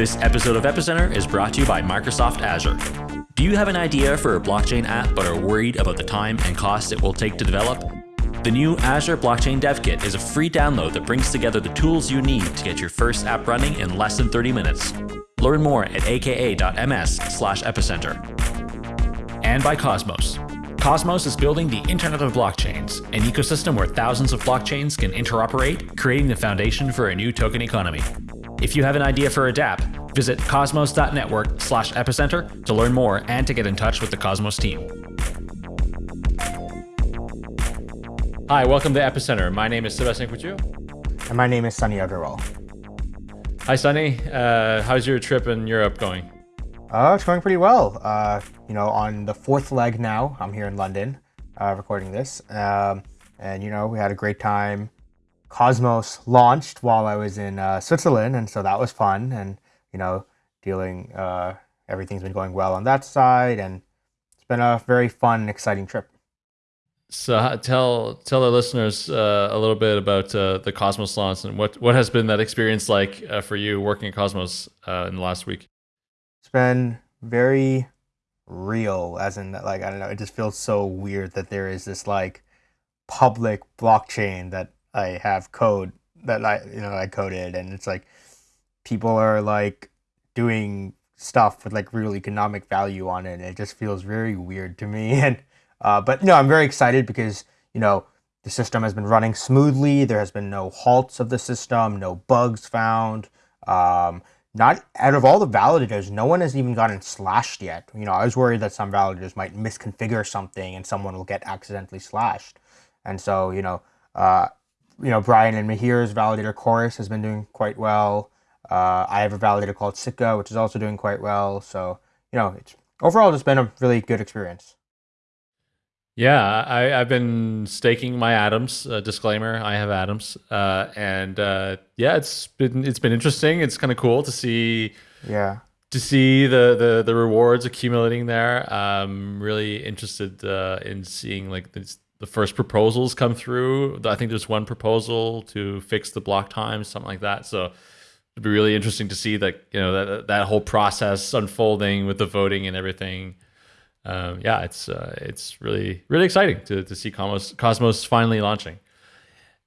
This episode of Epicenter is brought to you by Microsoft Azure. Do you have an idea for a blockchain app but are worried about the time and cost it will take to develop? The new Azure Blockchain Dev Kit is a free download that brings together the tools you need to get your first app running in less than 30 minutes. Learn more at aka.ms epicenter. And by Cosmos. Cosmos is building the Internet of Blockchains, an ecosystem where thousands of blockchains can interoperate, creating the foundation for a new token economy. If you have an idea for a dApp, visit cosmos.network slash epicenter to learn more and to get in touch with the Cosmos team. Hi, welcome to Epicenter. My name is Sebastian Couture. And my name is Sunny Aggarwal. Hi, Sunny. Uh, how's your trip in Europe going? Uh, it's going pretty well. Uh, you know, on the fourth leg now, I'm here in London uh, recording this. Um, and, you know, we had a great time Cosmos launched while I was in uh, Switzerland, and so that was fun. And you know, dealing uh, everything's been going well on that side, and it's been a very fun, exciting trip. So tell tell our listeners uh, a little bit about uh, the Cosmos launch and what what has been that experience like uh, for you working at Cosmos uh, in the last week. It's been very real, as in like I don't know, it just feels so weird that there is this like public blockchain that I have code that I you know I coded, and it's like people are like doing stuff with like real economic value on it. And it just feels very weird to me. And uh, but no, I'm very excited because you know the system has been running smoothly. There has been no halts of the system, no bugs found. Um, not out of all the validators, no one has even gotten slashed yet. You know, I was worried that some validators might misconfigure something and someone will get accidentally slashed. And so, you know, uh, you know, Brian and Meher's validator Chorus has been doing quite well. Uh, I have a validator called Sikka, which is also doing quite well. So, you know, it's overall just been a really good experience. Yeah, I, have been staking my atoms. Uh, disclaimer: I have atoms, uh, and uh, yeah, it's been it's been interesting. It's kind of cool to see. Yeah. To see the the, the rewards accumulating there. I'm really interested uh, in seeing like this, the first proposals come through. I think there's one proposal to fix the block time, something like that. So it'd be really interesting to see that you know that that whole process unfolding with the voting and everything. Um, yeah, it's uh, it's really really exciting to to see Cosmos Cosmos finally launching.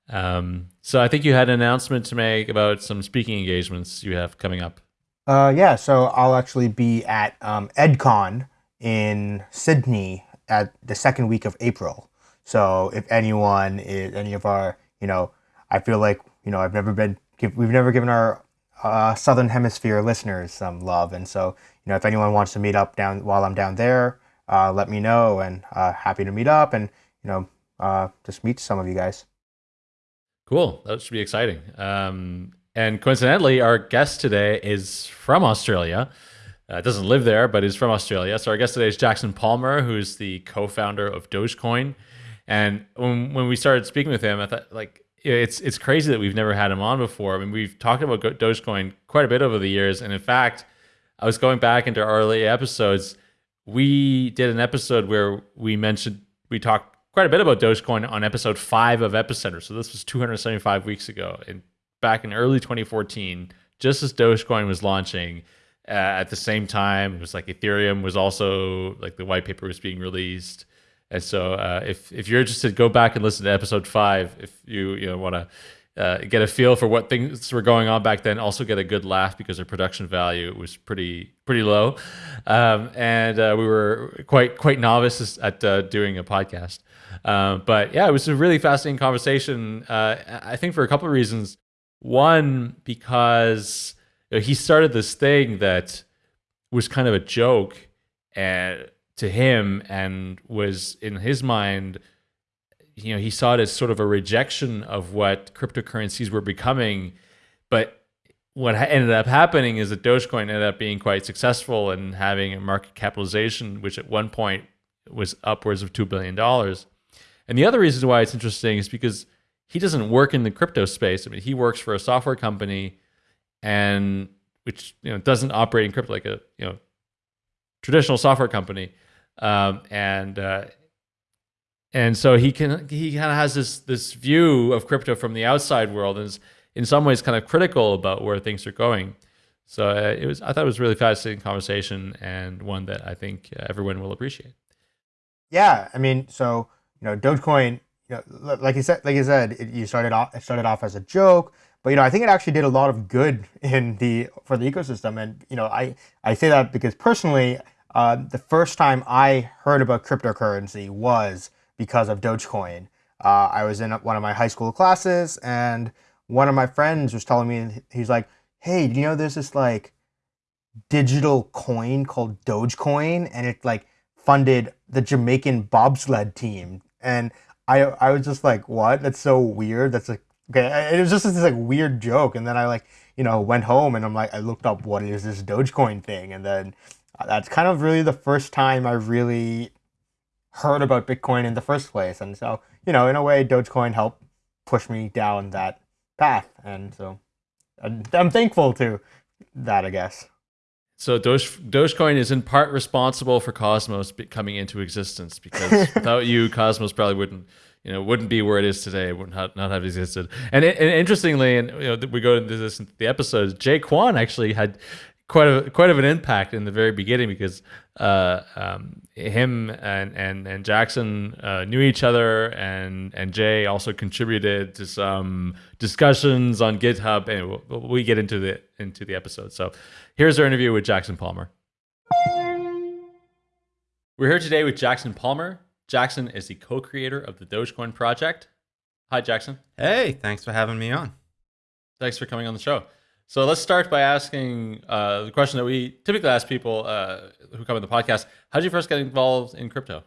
Um, so I think you had an announcement to make about some speaking engagements you have coming up. Uh, yeah, so I'll actually be at um, EdCon in Sydney at the second week of April. So if anyone is any of our, you know, I feel like you know I've never been we've never given our uh, southern hemisphere listeners some love, and so you know if anyone wants to meet up down while I'm down there, uh, let me know, and uh, happy to meet up, and you know uh, just meet some of you guys. Cool, that should be exciting. Um, and coincidentally, our guest today is from Australia. Uh, doesn't live there, but is from Australia. So our guest today is Jackson Palmer, who's the co-founder of Dogecoin. And when when we started speaking with him, I thought like it's it's crazy that we've never had him on before. I mean, we've talked about Dogecoin quite a bit over the years, and in fact, I was going back into early episodes. We did an episode where we mentioned we talked quite a bit about Dogecoin on episode five of Epicenter. So this was 275 weeks ago, and back in early 2014, just as Dogecoin was launching. Uh, at the same time, it was like Ethereum was also like the white paper was being released. And so, uh, if if you're interested, go back and listen to episode five. If you you know want to uh, get a feel for what things were going on back then, also get a good laugh because their production value was pretty pretty low, um, and uh, we were quite quite novices at uh, doing a podcast. Um, but yeah, it was a really fascinating conversation. Uh, I think for a couple of reasons. One, because you know, he started this thing that was kind of a joke and to him and was in his mind you know he saw it as sort of a rejection of what cryptocurrencies were becoming. But what ended up happening is that dogecoin ended up being quite successful and having a market capitalization which at one point was upwards of $2 billion and the other reason why it's interesting is because he doesn't work in the crypto space. I mean he works for a software company and which you know doesn't operate in crypto like a you know traditional software company um, and uh, and so he can he kind of has this this view of crypto from the outside world and is in some ways kind of critical about where things are going. So uh, it was. I thought it was a really fascinating conversation and one that I think uh, everyone will appreciate. Yeah, I mean, so you know, Dogecoin, you know, like you said, like you said, it, you started off, it started off as a joke, but you know, I think it actually did a lot of good in the for the ecosystem, and you know, I I say that because personally, uh, the first time I heard about cryptocurrency was because of Dogecoin. Uh, I was in one of my high school classes, and one of my friends was telling me, he's like, "Hey, do you know there's this like digital coin called Dogecoin, and it like funded the Jamaican bobsled team?" And I I was just like, "What? That's so weird. That's like okay." It was just this like weird joke, and then I like you know went home and I'm like I looked up what is this Dogecoin thing, and then that's kind of really the first time I really heard about Bitcoin in the first place. And so, you know, in a way, Dogecoin helped push me down that path. And so I'm thankful to that, I guess. So Doge, Dogecoin is in part responsible for Cosmos coming into existence because without you, Cosmos probably wouldn't, you know, wouldn't be where it is today. Would not, not have existed. And, and interestingly, and you know, we go into this in the episodes. Jae Kwon actually had quite a quite of an impact in the very beginning because uh, um, him and and and Jackson uh, knew each other, and and Jae also contributed to some discussions on GitHub, and we get into the into the episode. So here's our interview with Jackson Palmer. We're here today with Jackson Palmer. Jackson is the co-creator of the Dogecoin project. Hi, Jackson. Hey, thanks for having me on. Thanks for coming on the show. So let's start by asking uh, the question that we typically ask people uh, who come on the podcast: How did you first get involved in crypto?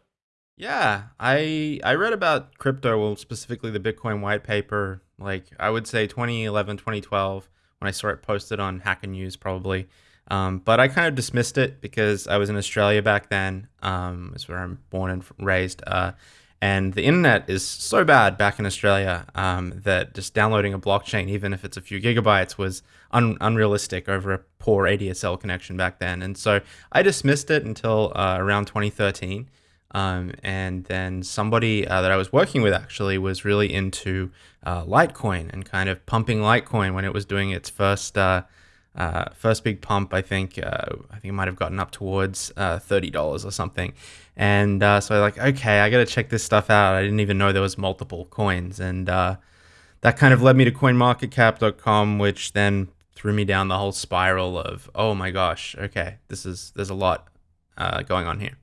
Yeah, I I read about crypto, well, specifically the Bitcoin white paper, like I would say 2011, 2012, when I saw it posted on Hacker News, probably. Um, but I kind of dismissed it because I was in Australia back then. Um, it's where I'm born and raised. Uh, and the internet is so bad back in Australia um, that just downloading a blockchain, even if it's a few gigabytes, was un- unrealistic over a poor ADSL connection back then. And so I dismissed it until uh, around 2013. Um, and then somebody uh, that I was working with actually was really into uh, Litecoin and kind of pumping Litecoin when it was doing its first uh, uh, first big pump. I think uh, I think it might have gotten up towards thirty dollars or something. And uh, so I like, okay, I got to check this stuff out. I didn't even know there was multiple coins, and uh, that kind of led me to CoinMarketCap.com, which then threw me down the whole spiral of, oh my gosh, okay, this is there's a lot uh, going on here.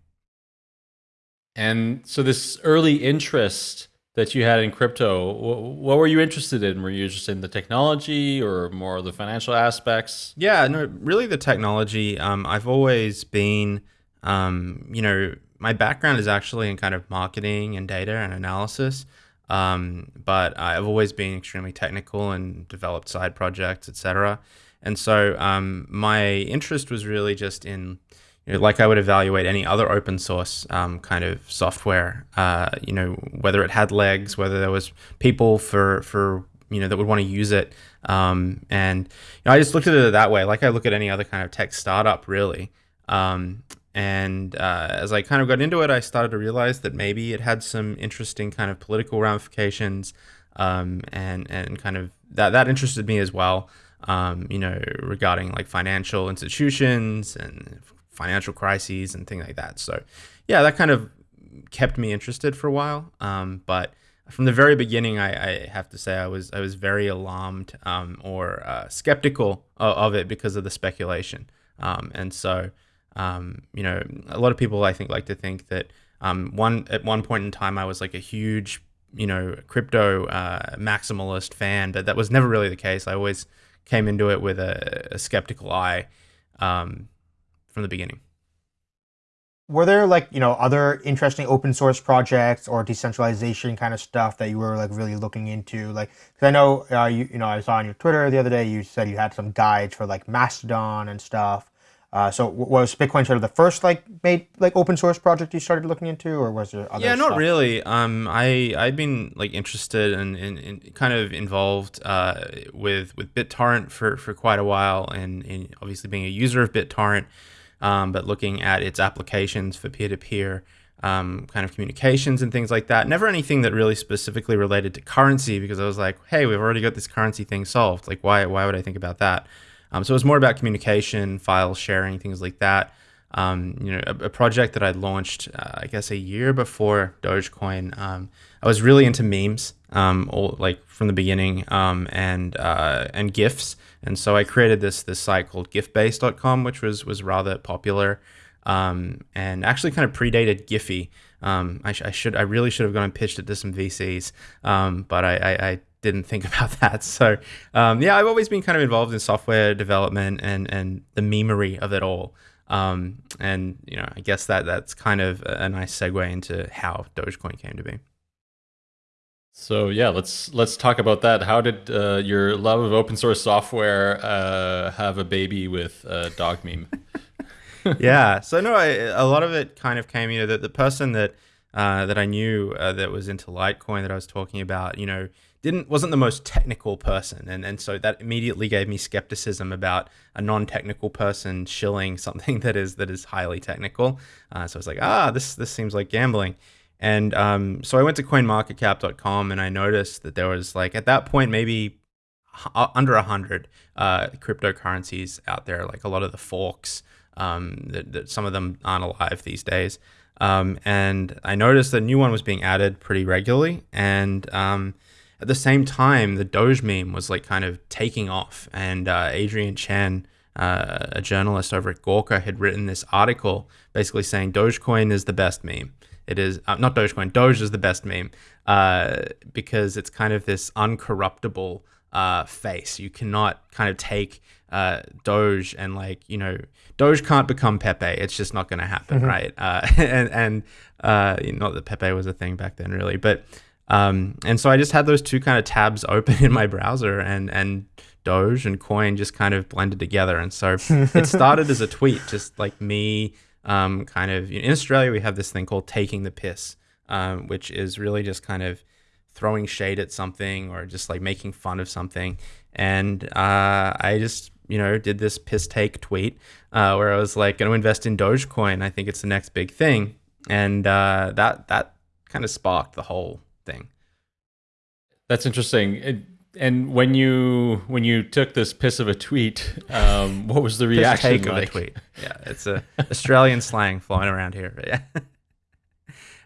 And so this early interest that you had in crypto, what were you interested in? Were you interested in the technology or more of the financial aspects? Yeah, no, really the technology. Um, I've always been, um, you know, my background is actually in kind of marketing and data and analysis. Um, but I've always been extremely technical and developed side projects, etc. And so um, my interest was really just in, you know, like I would evaluate any other open source um, kind of software. Uh, you know, whether it had legs, whether there was people for for you know that would want to use it. Um, and you know, I just looked at it that way, like I look at any other kind of tech startup, really. Um, and uh, as I kind of got into it, I started to realize that maybe it had some interesting kind of political ramifications, um, and and kind of that that interested me as well. Um, you know, regarding like financial institutions and financial crises and things like that. So, yeah, that kind of kept me interested for a while. Um, but from the very beginning, I, I, have to say I was I was very alarmed um, or uh, skeptical of, of, it because of the speculation. Um, and so um, you know, a lot of people I think like to think that um, one at one point in time I was like a huge, you know, crypto uh, maximalist fan, but that was never really the case. I always came into it with a, a skeptical eye um, from the beginning. Were there like you know other interesting open source projects or decentralization kind of stuff that you were like really looking into? Like, because I know uh, you you know I saw on your Twitter the other day you said you had some guides for like Mastodon and stuff. Uh, so was Bitcoin sort of the first like made like open source project you started looking into, or was there other? Yeah, not stuff? really. Um, I I'd been like interested and in, in, in, kind of involved uh, with with BitTorrent for for quite a while, and, and obviously being a user of BitTorrent, um, but looking at its applications for peer to peer. Um, kind of communications and things like that. Never anything that really specifically related to currency because I was like, hey, we've already got this currency thing solved. Like, why why would I think about that? Um, so it was more about communication, file sharing, things like that. Um, you know, a, a, project that I launched, uh, I guess, a year before Dogecoin. Um, I was really into memes, um, all, like from the beginning, um, and uh, and gifs. And so I created this this site called GIFbase.com, which was was rather popular, um, and actually kind of predated Giphy. Um, I, sh- I, should I really should have gone and pitched it to some VCs, but I, I, I, didn't think about that. So um, yeah, I've always been kind of involved in software development and and the memery of it all. Um, and you know, I guess that that's kind of a nice segue into how Dogecoin came to be. So yeah, let's let's talk about that. How did uh, your love of open source software uh, have a baby with uh, dog meme? yeah. So no, I, a lot of it kind of came. You know, that the person that uh, that I knew uh, that was into Litecoin that I was talking about, you know, didn't wasn't the most technical person, and and so that immediately gave me skepticism about a non-technical person shilling something that is that is highly technical. Uh, so I was like, ah, this this seems like gambling. And um, so I went to coinmarketcap.com and I noticed that there was like at that point maybe uh, under a hundred uh, cryptocurrencies out there, like a lot of the forks. Um, that, that, some of them aren't alive these days. Um, and I noticed that a new one was being added pretty regularly. And um, at the same time, the Doge meme was like kind of taking off. And uh, Adrian Chen, uh, a journalist over at Gawker, had written this article basically saying Dogecoin is the best meme. It is uh, not Dogecoin. Doge is the best meme uh, because it's kind of this uncorruptible uh, face. You cannot kind of take uh, Doge and like you know Doge can't become Pepe. It's just not going to happen, mm-hmm. right? Uh, and and uh, not that Pepe was a thing back then, really, but um, and so I just had those two kind of tabs open in my browser, and and Doge and Coin just kind of blended together, and so it started as a tweet, just like me um, kind of in Australia we have this thing called taking the piss, um, which is really just kind of throwing shade at something or just like making fun of something. And uh, I just you know did this piss take tweet uh, where I was like going to invest in Dogecoin. I think it's the next big thing, and uh, that that kind of sparked the whole thing. That's interesting. It, and when you when you took this piss of a tweet, um, what was the reaction take like? of a tweet? Yeah, it's a Australian slang flying around here. Yeah.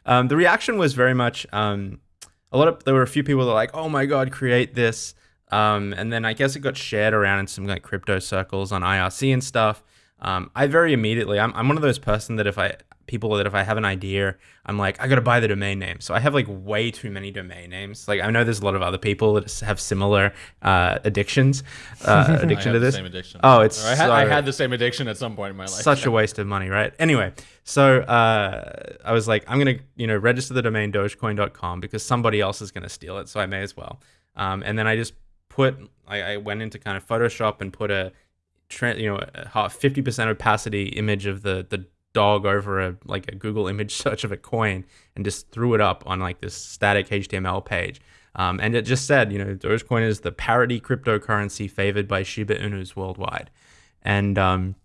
Um, the reaction was very much um, a lot of there were a few people that were like, "Oh my god, create this!" Um, and then I guess it got shared around in some like crypto circles on IRC and stuff. Um, I very immediately, I'm, I'm one of those person that if I people that if I have an idea, I'm like, I gotta buy the domain name. So I have like way too many domain names. Like I know there's a lot of other people that have similar uh, addictions, uh, addiction to this. same addiction. Oh, it's I had, so, I had, the same addiction at some point in my life. Such a waste of money, right? Anyway, so uh, I was like, I'm gonna you know register the domain Dogecoin.com because somebody else is gonna steal it, so I may as well. Um, and then I just put, I, I went into kind of Photoshop and put a you know, fifty percent opacity image of the the dog over a like a Google image search of a coin and just threw it up on like this static HTML page. Um, and it just said, you know, Dogecoin is the parody cryptocurrency favored by Shiba Inus worldwide. And um,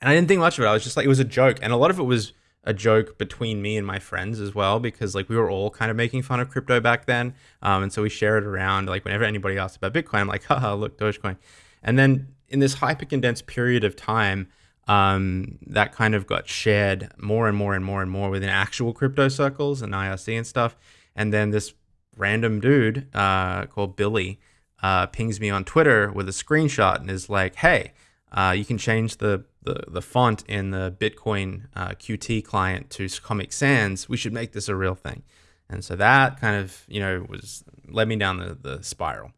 and I didn't think much of it. I was just like, it was a joke, and a lot of it was a joke between me and my friends as well, because like we were all kind of making fun of crypto back then. Um, and so we share it around. Like whenever anybody asked about Bitcoin, I'm like, haha, look, Dogecoin. And then in this hyper condensed period of time, um, that kind of got shared more and more and more and more within actual crypto circles and IRC and stuff. And then this random dude uh, called Billy uh, pings me on Twitter with a screenshot and is like, "Hey, uh, you can change the, the the font in the Bitcoin uh, Qt client to Comic Sans. We should make this a real thing." And so that kind of you know was led me down the the spiral.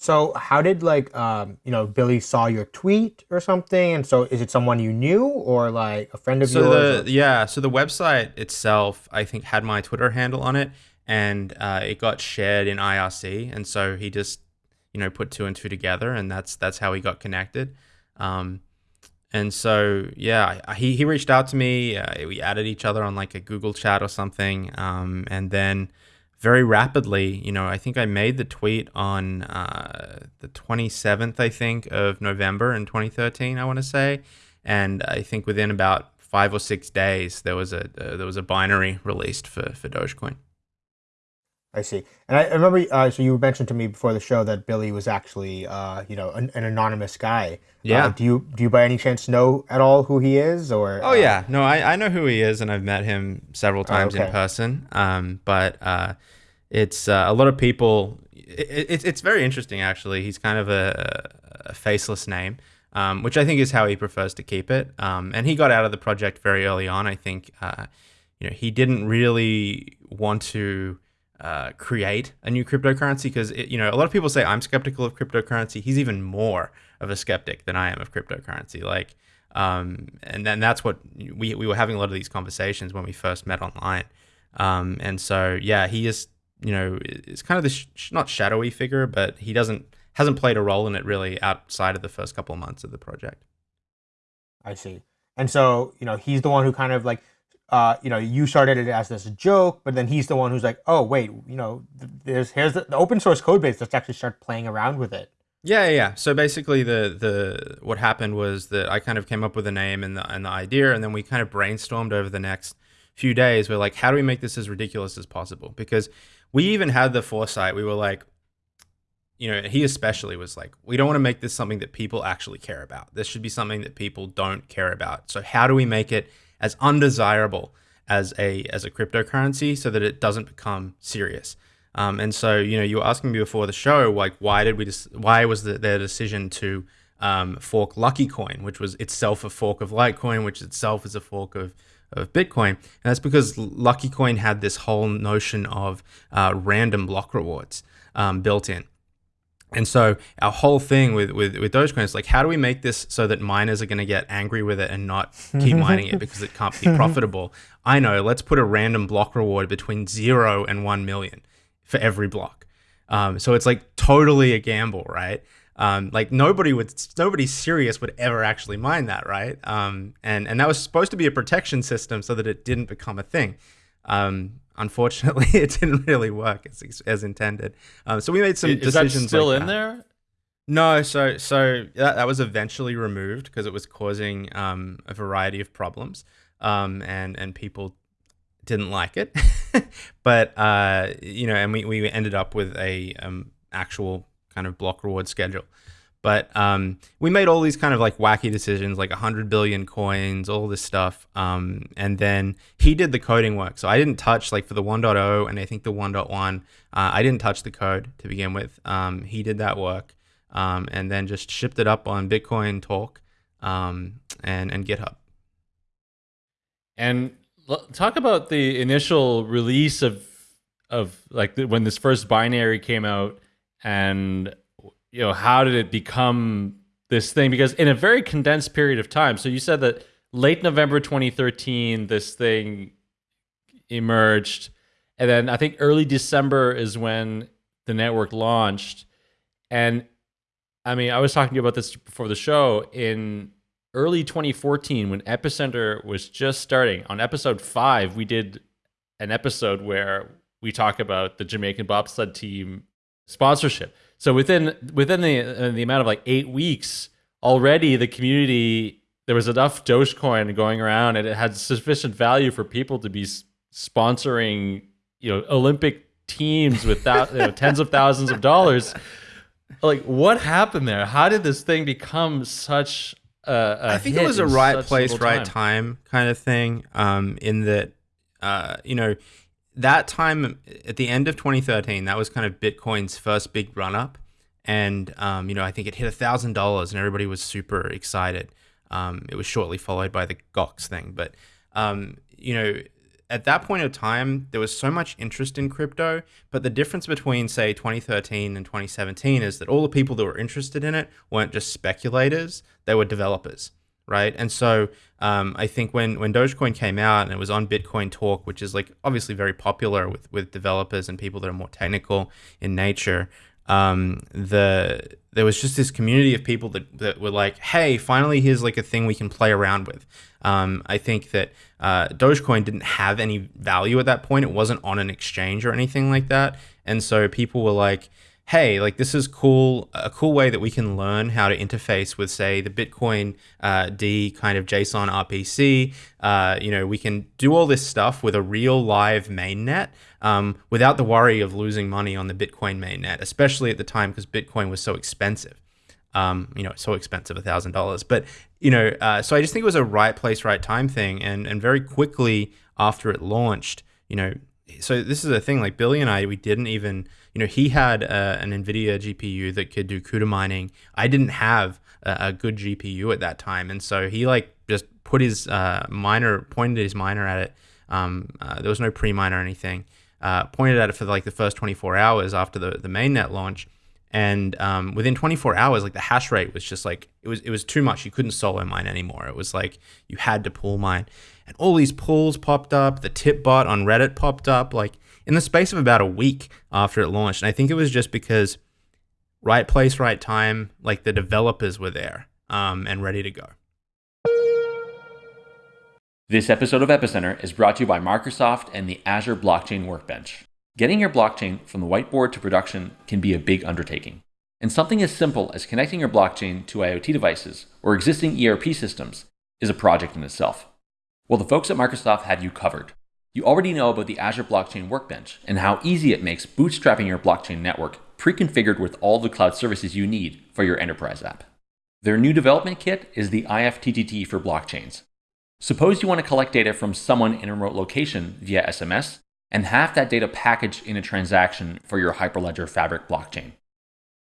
So how did like um, you know Billy saw your tweet or something, and so is it someone you knew or like a friend of so yours? The, yeah, so the website itself, I think, had my Twitter handle on it, and uh, it got shared in IRC, and so he just you know put two and two together, and that's that's how he got connected. Um, and so yeah, he he reached out to me. Uh, we added each other on like a Google chat or something, um, and then very rapidly. You know, I think I made the tweet on uh, the 27th, I think, of November in 2013. I want to say, and I think within about five or six days, there was a uh, there was a binary released for for Dogecoin. I see. And I, I remember, uh, so you mentioned to me before the show that Billy was actually, uh, you know, an, an anonymous guy. Yeah. Uh, do you do you by any chance know at all who he is, or? Oh uh, yeah, no, I, I know who he is, and I've met him several times in okay. person. Um, but uh, it's uh, a lot of people. It, it's it's very interesting actually. He's kind of a, a faceless name, um, which I think is how he prefers to keep it. Um, and he got out of the project very early on. I think uh, you know he didn't really want to. Uh, create a new cryptocurrency because you know a lot of people say I'm skeptical of cryptocurrency. He's even more of a skeptic than I am of cryptocurrency. Like, um, and then that's what we we were having a lot of these conversations when we first met online. Um, and so yeah, he is you know is kind of this sh- not shadowy figure, but he doesn't hasn't played a role in it really outside of the first couple of months of the project. I see. And so, you know, he's the one who kind of like, uh, you know, you started it as this joke, but then he's the one who's like, oh wait, you know, there's here's the, the open source code base. Let's actually start playing around with it. Yeah, yeah. So basically, the the what happened was that I kind of came up with a name and the and the idea, and then we kind of brainstormed over the next few days. We're like, how do we make this as ridiculous as possible? Because we even had the foresight. We were like, you know, he especially was like, we don't want to make this something that people actually care about. This should be something that people don't care about. So how do we make it as undesirable as a as a cryptocurrency so that it doesn't become serious? Um, and so, you know, you were asking me before the show, like, why did we just, why was the, their decision to um, fork Lucky Coin, which was itself a fork of Litecoin, which itself is a fork of, of Bitcoin? And that's because Lucky Coin had this whole notion of uh, random block rewards um, built in. And so our whole thing with, with, with Dogecoin is like, how do we make this so that miners are going to get angry with it and not keep mining it because it can't be profitable? I know, let's put a random block reward between zero and 1 million for every block. Um, so it's like totally a gamble, right? Um, like nobody would, nobody serious would ever actually mine that, right? Um, and and that was supposed to be a protection system so that it didn't become a thing. Um, unfortunately, it didn't really work as, as intended. Um, so we made some Is decisions. that still like in that. there? No, so so that, that was eventually removed because it was causing um, a variety of problems, um, and and people didn't like it. but uh, you know, and we, we ended up with a um, actual kind of block reward schedule. But um, we made all these kind of like wacky decisions, like 100 billion coins, all this stuff. Um, and then he did the coding work. So I didn't touch, like for the 1.0 and I think the 1.1, uh, I didn't touch the code to begin with. Um, he did that work um, and then just shipped it up on Bitcoin Talk um, and, and GitHub. And talk about the initial release of of like the, when this first binary came out, and you know how did it become this thing? Because in a very condensed period of time. So you said that late November 2013, this thing emerged, and then I think early December is when the network launched, and I mean I was talking to you about this before the show in early 2014 when epicenter was just starting on episode 5 we did an episode where we talk about the jamaican bobsled team sponsorship so within within the uh, the amount of like 8 weeks already the community there was enough dogecoin going around and it had sufficient value for people to be s- sponsoring you know olympic teams with that, you know, tens of thousands of dollars like what happened there how did this thing become such a, a I think it was a right place, little right time kind of thing. Um, in that, uh, you know, that time at the end of 2013, that was kind of Bitcoin's first big run up, and um, you know, I think it hit a thousand dollars, and everybody was super excited. Um, it was shortly followed by the Gox thing, but um, you know, at that point of time, there was so much interest in crypto. But the difference between, say, 2013 and 2017 is that all the people that were interested in it weren't just speculators; they were developers, right? And so, um, I think when when Dogecoin came out and it was on Bitcoin Talk, which is like obviously very popular with with developers and people that are more technical in nature, um, the there was just this community of people that, that were like, hey, finally, here's like a thing we can play around with. Um, I think that uh, Dogecoin didn't have any value at that point. It wasn't on an exchange or anything like that. And so people were like, hey, like this is cool, a cool way that we can learn how to interface with, say, the Bitcoin uh, D kind of JSON RPC. Uh, you know, we can do all this stuff with a real live mainnet um, without the worry of losing money on the Bitcoin mainnet, especially at the time because Bitcoin was so expensive. Um, you know, so expensive, a thousand dollars. But you know, uh, so I just think it was a right place, right time thing, and and very quickly after it launched, you know, so this is a thing like Billy and I, we didn't even you know, he had uh, an NVIDIA GPU that could do CUDA mining. I didn't have a, a, good GPU at that time. And so he like just put his uh, miner, pointed his miner at it. Um, uh, there was no pre-miner or anything. Uh, pointed at it for like the first 24 hours after the, the mainnet launch. And um, within 24 hours, like the hash rate was just like, it was, it was too much. You couldn't solo mine anymore. It was like you had to pool mine. And all these pools popped up. The tip bot on Reddit popped up. Like in the space of about a week after it launched. And I think it was just because right place, right time, like the developers were there um, and ready to go. This episode of Epicenter is brought to you by Microsoft and the Azure Blockchain Workbench. Getting your blockchain from the whiteboard to production can be a big undertaking. And something as simple as connecting your blockchain to IoT devices or existing ERP systems is a project in itself. Well, the folks at Microsoft have you covered. You already know about the Azure Blockchain Workbench and how easy it makes bootstrapping your blockchain network pre-configured with all the cloud services you need for your enterprise app. Their new development kit is the IFTTT for blockchains. Suppose you want to collect data from someone in a remote location via SMS and have that data packaged in a transaction for your Hyperledger Fabric blockchain.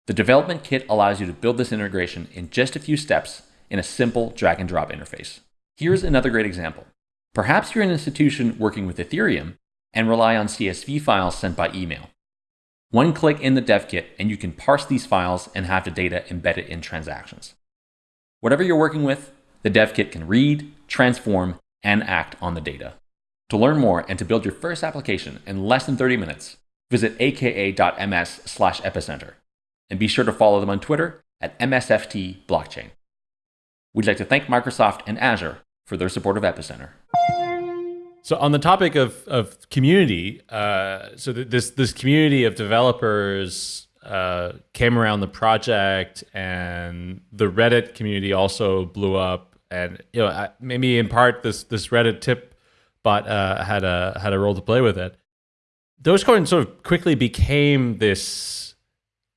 The development kit allows you to build this integration in just a few steps in a simple drag and drop interface. Here's another great example. Perhaps you're an institution working with Ethereum and rely on CSV files sent by email. One click in the dev kit and you can parse these files and have the data embedded in transactions. Whatever you're working with, the dev kit can read, transform, and act on the data. To learn more and to build your first application in less than 30 minutes, visit aka.ms/epicenter and be sure to follow them on Twitter at MSFT Blockchain. We'd like to thank Microsoft and Azure for their support of Epicenter. So on the topic of, of community, uh, so th- this this community of developers uh, came around the project, and the Reddit community also blew up. And you know, maybe in part this this Reddit tip bot uh, had a had a role to play with it. Dogecoin sort of quickly became this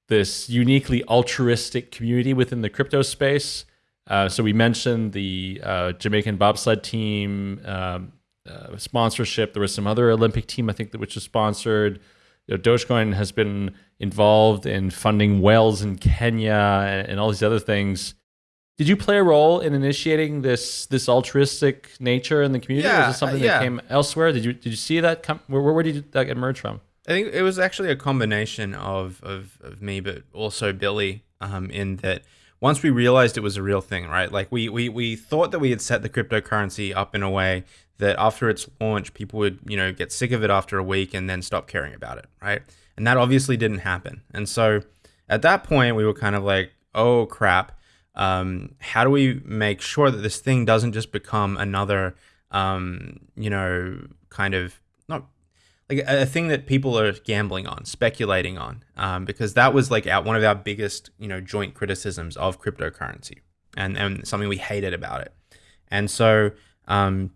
this uniquely altruistic community within the crypto space. Uh, so we mentioned the uh, Jamaican bobsled team um, uh, sponsorship. There was some other Olympic team, I think, that which was sponsored. You know, Dogecoin has been involved in funding wells in Kenya and, and all these other things. Did you play a role in initiating this this altruistic nature in the community? Yeah, was it something uh, yeah. that came elsewhere? Did you did you see that come? Where, where did that emerge from? I think it was actually a combination of of, of me, but also Billy, um, in that once we realized it was a real thing, right? Like we, we we thought that we had set the cryptocurrency up in a way that after its launch, people would, you know, get sick of it after a week and then stop caring about it, right? And that obviously didn't happen. And so at that point, we were kind of like, oh crap, um, how do we make sure that this thing doesn't just become another, um, you know, kind of not like a, thing that people are gambling on, speculating on, um, because that was like our, one of our biggest, you know, joint criticisms of cryptocurrency, and and something we hated about it. And so um,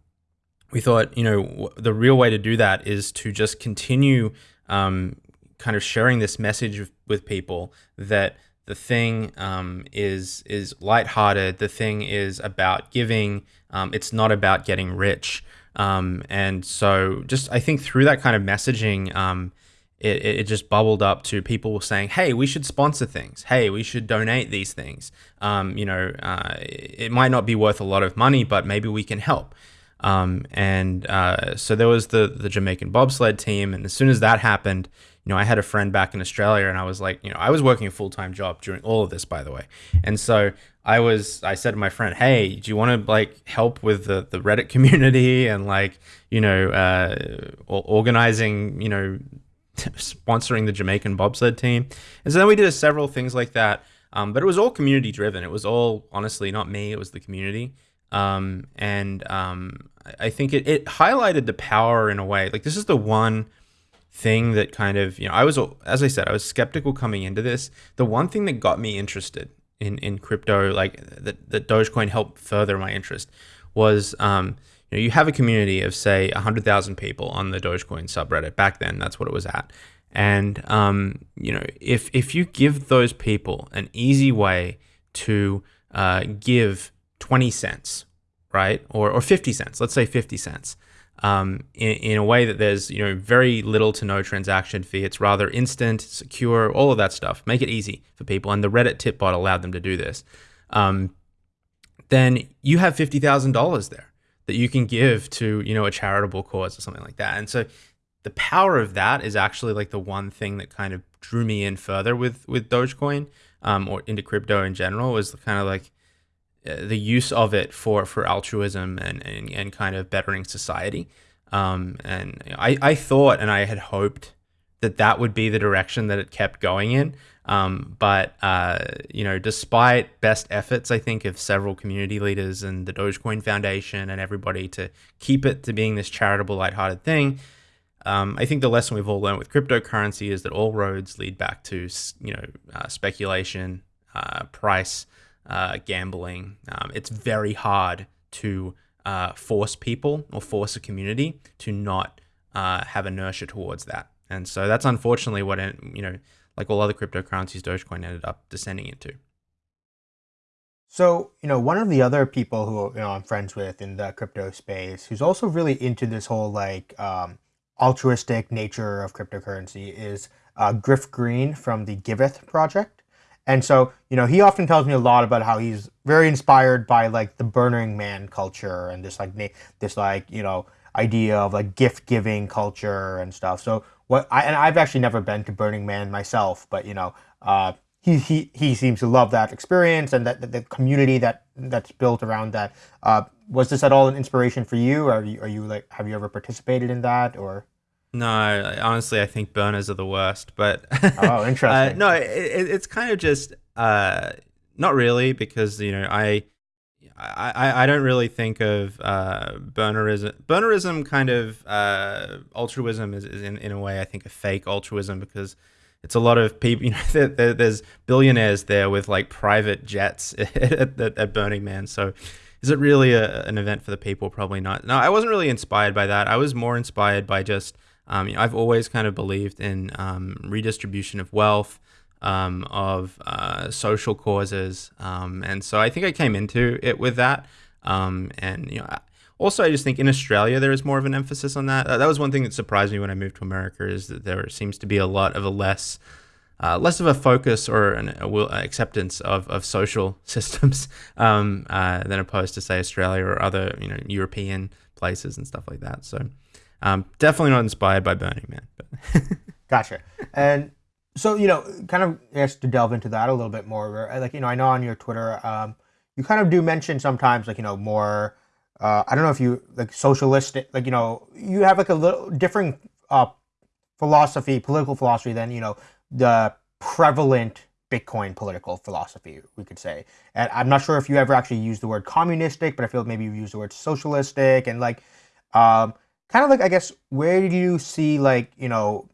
we thought, you know, the real way to do that is to just continue um, kind of sharing this message with people that the thing um, is is lighthearted. The thing is about giving. Um, it's not about getting rich. Um, and so just I think through that kind of messaging, um, it, it just bubbled up to people saying, "Hey, we should sponsor things. Hey, we should donate these things. Um, you know, uh, it might not be worth a lot of money, but maybe we can help." Um, and uh, so there was the the Jamaican bobsled team, and as soon as that happened, you know, I had a friend back in Australia, and I was like, you know, I was working a full time job during all of this, by the way, and so I was I said to my friend, "Hey, do you want to like help with the the Reddit community and like you know uh, organizing you know sponsoring the Jamaican bobsled team?" And so then we did several things like that, um, but it was all community driven. It was all honestly not me; it was the community, um, and um, I think it it highlighted the power in a way. Like this is the one thing that kind of you know I was as I said I was skeptical coming into this. The one thing that got me interested in in crypto, like that that Dogecoin helped further my interest, was um, you know you have a community of say hundred thousand people on the Dogecoin subreddit. Back then, that's what it was at. And um, you know if if you give those people an easy way to uh, give twenty cents, right, or or fifty cents, let's say fifty cents um, in, in a way that there's you know very little to no transaction fee. It's rather instant, secure, all of that stuff. Make it easy for people, and the Reddit tip bot allowed them to do this. Um, then you have fifty thousand dollars there that you can give to you know a charitable cause or something like that. And so the power of that is actually like the one thing that kind of drew me in further with with Dogecoin um, or into crypto in general was kind of like the use of it for for altruism and and, and kind of bettering society. Um, and I, I thought and I had hoped that that would be the direction that it kept going in. Um, but uh, you know, despite best efforts, I think of several community leaders and the Dogecoin Foundation and everybody to keep it to being this charitable, lighthearted thing. Um, I think the lesson we've all learned with cryptocurrency is that all roads lead back to you know uh, speculation, uh, price, uh, gambling. Um, it's very hard to uh, force people or force a community to not uh, have inertia towards that. And so that's unfortunately what, you know, like all other cryptocurrencies, Dogecoin ended up descending into. So, you know, one of the other people who you know I'm friends with in the crypto space, who's also really into this whole like um, altruistic nature of cryptocurrency, is uh, Griff Green from the Giveth project. And so, you know, he often tells me a lot about how he's very inspired by like the Burning Man culture and this like this like you know idea of like gift giving culture and stuff. So what I and I've actually never been to Burning Man myself, but you know, uh, he he he seems to love that experience and that, that the community that that's built around that. Uh, was this at all an inspiration for you? Are you are you like have you ever participated in that or? No, honestly, I think burners are the worst. But oh, interesting. uh, no, it, it's kind of just uh, not really because you know I. I, I don't really think of uh, burnerism. Burnerism kind of uh, altruism is, is in, in a way I think a fake altruism because it's a lot of people. You know, there, there, there's billionaires there with like private jets at, at, at Burning Man. So, is it really a, an event for the people? Probably not. No, I wasn't really inspired by that. I was more inspired by just um, you know, I've always kind of believed in um, redistribution of wealth, um, of uh, social causes, um, and so I think I came into it with that. Um, and you know, also I just think in Australia there is more of an emphasis on that. Uh, that was one thing that surprised me when I moved to America is that there seems to be a lot of a less uh, less of a focus or an will, acceptance of, of social systems um, uh, than opposed to say Australia or other you know European places and stuff like that. So um, definitely not inspired by Burning Man. But gotcha. And so you know, kind of just to delve into that a little bit more. Like you know, I know on your Twitter, um, you kind of do mention sometimes like you know more. Uh, I don't know if you like socialistic, like you know, you have like a little different uh, philosophy, political philosophy than you know the prevalent Bitcoin political philosophy, we could say. And I'm not sure if you ever actually used the word communistic, but I feel maybe you used the word socialistic and like. Um, kind of like I guess where did you see like you know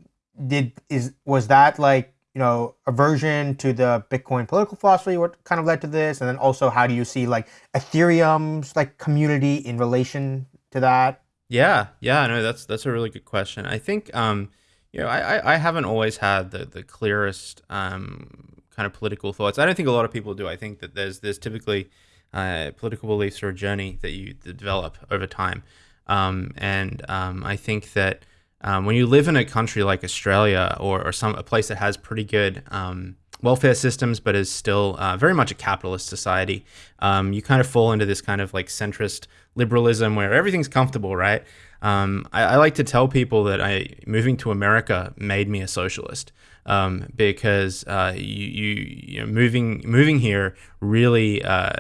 did is was that like you know aversion to the Bitcoin political philosophy what kind of led to this, and then also how do you see like Ethereum's like community in relation to that? Yeah, yeah, no, that's that's a really good question. I think um, you know I I haven't always had the the clearest um kind of political thoughts. I don't think a lot of people do. I think that there's there's typically uh, political beliefs or a journey that you develop over time. Um, and um, I think that um, when you live in a country like Australia or, or some a place that has pretty good um, welfare systems but is still uh, very much a capitalist society, um, you kind of fall into this kind of like centrist liberalism where everything's comfortable, right? Um, I, I, like to tell people that I moving to America made me a socialist. Um, because uh, you, you, you know, moving moving here really uh,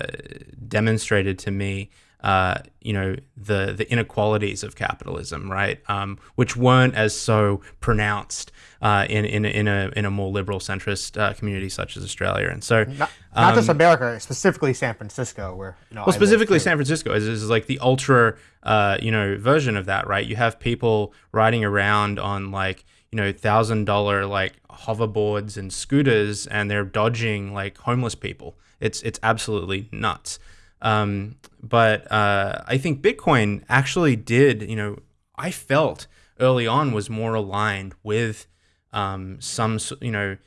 demonstrated to me uh, you know the the inequalities of capitalism, right? Um, which weren't as so pronounced uh, in in in a in a more liberal centrist uh, community such as Australia, and so not, not um, just America, specifically San Francisco, where you know, well, specifically San Francisco is, is like the ultra uh, you know version of that, right? You have people riding around on like you know thousand dollar like hoverboards and scooters, and they're dodging like homeless people. It's it's absolutely nuts. Um, but uh, I think Bitcoin actually did. You know, I felt early on was more aligned with um, some you know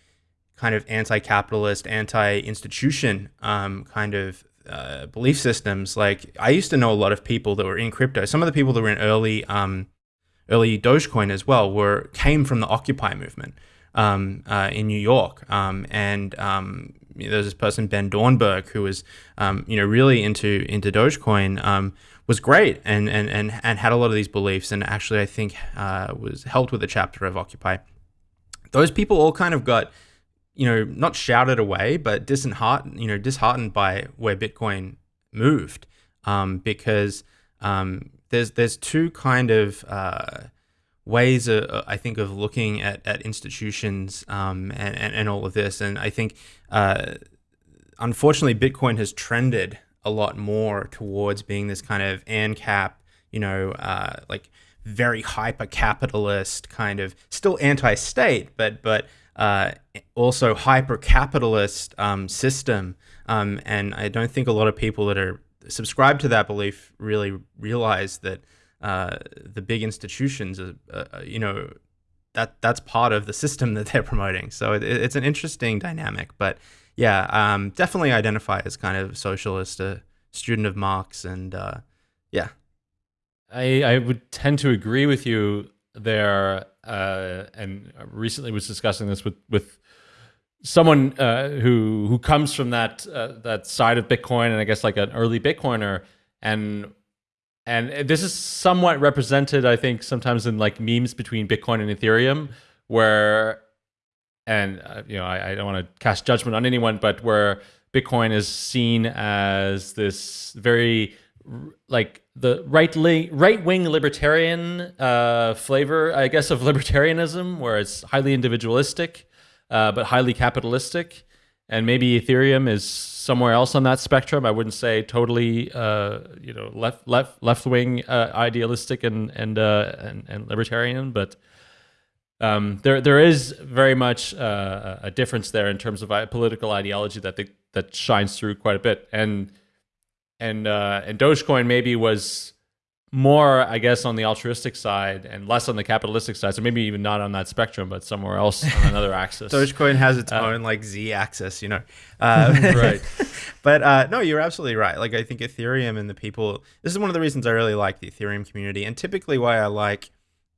kind of anti-capitalist, anti-institution um, kind of uh, belief systems. Like I used to know a lot of people that were in crypto. Some of the people that were in early um, early Dogecoin as well were came from the Occupy movement um, uh, in New York, um, and um, there's this person Ben Doernberg who was um, you know really into into Dogecoin. Um, was great and, and and and had a lot of these beliefs and actually I think uh, was helped with the chapter of Occupy. Those people all kind of got you know, not shouted away, but disheartened, you know, disheartened by where Bitcoin moved, um, because um, there's there's two kind of uh, ways, uh, I think, of looking at, at institutions um, and, and, and all of this, and I think, uh, unfortunately, Bitcoin has trended a lot more towards being this kind of ANCAP, you know, uh, like very hyper capitalist kind of still anti-state, but but uh, also hyper capitalist um, system. Um, and I don't think a lot of people that are subscribed to that belief really realize that uh, the big institutions, uh, uh, you know, that that's part of the system that they're promoting. So it, it's an interesting dynamic. But yeah, um, definitely identify as kind of socialist, a student of Marx, and uh, yeah. I, I would tend to agree with you there, uh, and recently was discussing this with with someone uh, who who comes from that uh, that side of Bitcoin, and I guess like an early Bitcoiner, and and this is somewhat represented, I think, sometimes in like memes between Bitcoin and Ethereum, where and uh, you know I, I don't want to cast judgment on anyone, but where Bitcoin is seen as this very like the right right wing libertarian uh, flavor, I guess, of libertarianism, where it's highly individualistic, uh, but highly capitalistic. And maybe Ethereum is somewhere else on that spectrum. I wouldn't say totally, uh, you know, left left left wing uh, idealistic and and, uh, and, and libertarian, but um, there there is very much uh, a difference there in terms of political ideology that they, that shines through quite a bit. And and uh, and Dogecoin maybe was more, I guess, on the altruistic side and less on the capitalistic side. So maybe even not on that spectrum, but somewhere else on another axis. Dogecoin has its uh, own like Z axis, you know. Uh, right. But uh, no, you're absolutely right. Like I think Ethereum and the people. This is one of the reasons I really like the Ethereum community, and typically why I like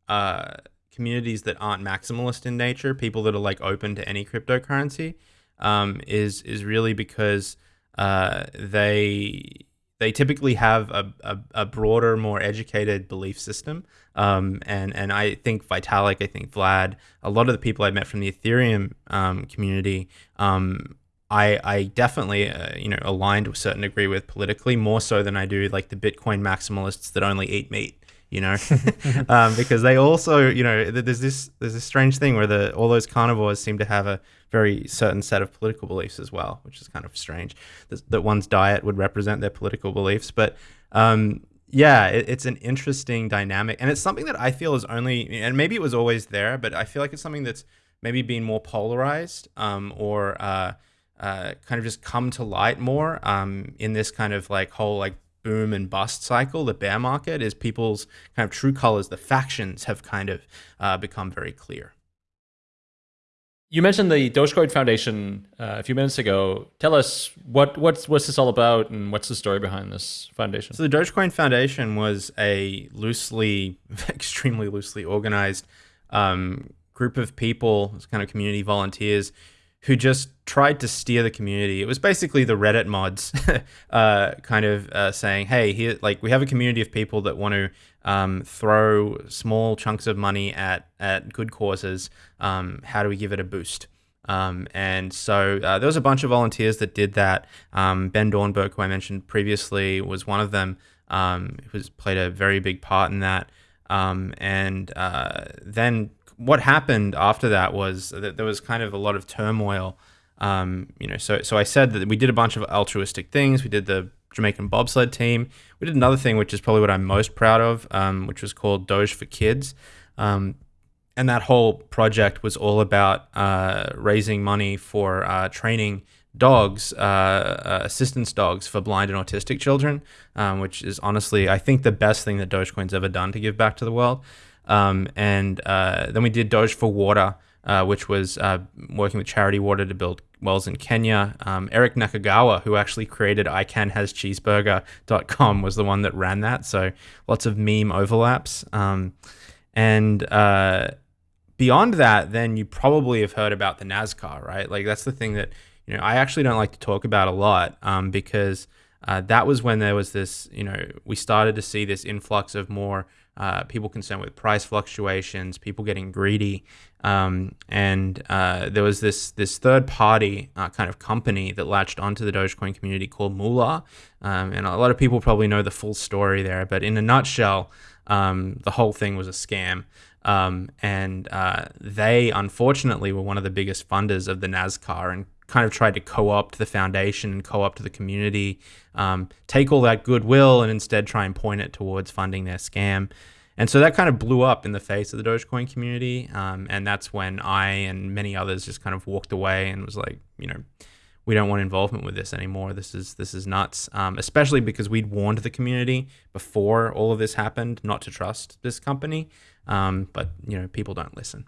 uh, communities that aren't maximalist in nature, people that are like open to any cryptocurrency, um, is is really because uh, they they typically have a, a, a, broader, more educated belief system. Um, and, and I think Vitalik, I think Vlad, a lot of the people I met from the Ethereum um, community, um, I, I definitely, uh, you know, aligned to a certain degree with politically, more so than I do like the Bitcoin maximalists that only eat meat you know, um, because they also, you know, there's this there's this strange thing where the all those carnivores seem to have a very certain set of political beliefs as well, which is kind of strange that, that one's diet would represent their political beliefs. But um, yeah, it, it's an interesting dynamic, and it's something that I feel is only, and maybe it was always there, but I feel like it's something that's maybe been more polarized um, or uh, uh, kind of just come to light more um, in this kind of like whole like boom and bust cycle, the bear market, is people's kind of true colors, the factions have kind of uh, become very clear. You mentioned the Dogecoin Foundation uh, a few minutes ago. Tell us what what's what's this all about, and what's the story behind this foundation? So the Dogecoin Foundation was a loosely, extremely loosely organized um, group of people, kind of community volunteers, who just tried to steer the community. It was basically the Reddit mods, uh, kind of uh, saying, "Hey, here, like we have a community of people that want to um, throw small chunks of money at at good causes. Um, how do we give it a boost?" Um, and so uh, there was a bunch of volunteers that did that. Um, ben Doernberg, who I mentioned previously, was one of them. Um, who's played a very big part in that. Um, and uh, then what happened after that was that there was kind of a lot of turmoil. Um, you know, so so I said that we did a bunch of altruistic things. We did the Jamaican bobsled team. We did another thing, which is probably what I'm most proud of, um, which was called Doge for Kids. Um, and that whole project was all about uh, raising money for uh, training dogs, uh, uh, assistance dogs for blind and autistic children, um, which is honestly, I think, the best thing that Dogecoin's ever done to give back to the world. Um, and uh, then we did Doge for Water, uh, which was uh, working with Charity Water to build wells in Kenya. Um, Eric Nakagawa, who actually created icanhascheezburger.com, was the one that ran that. So lots of meme overlaps. Um, and uh, beyond that, then you probably have heard about the NASCAR, right? Like that's the thing that you know I actually don't like to talk about a lot um, because uh, that was when there was this, you know, we started to see this influx of more uh, people concerned with price fluctuations, people getting greedy, um, and uh, there was this this third party uh, kind of company that latched onto the Dogecoin community called Moolah, um, and a lot of people probably know the full story there. But in a nutshell, um, the whole thing was a scam. Um, and uh, they unfortunately were one of the biggest funders of the NASCAR and kind of tried to co-opt the foundation and co-opt the community, um, take all that goodwill and instead try and point it towards funding their scam. And so that kind of blew up in the face of the Dogecoin community. Um, and that's when I and many others just kind of walked away and was like, you know, we don't want involvement with this anymore. This is this is nuts. Um, especially because we'd warned the community before all of this happened not to trust this company. Um, but you know, people don't listen.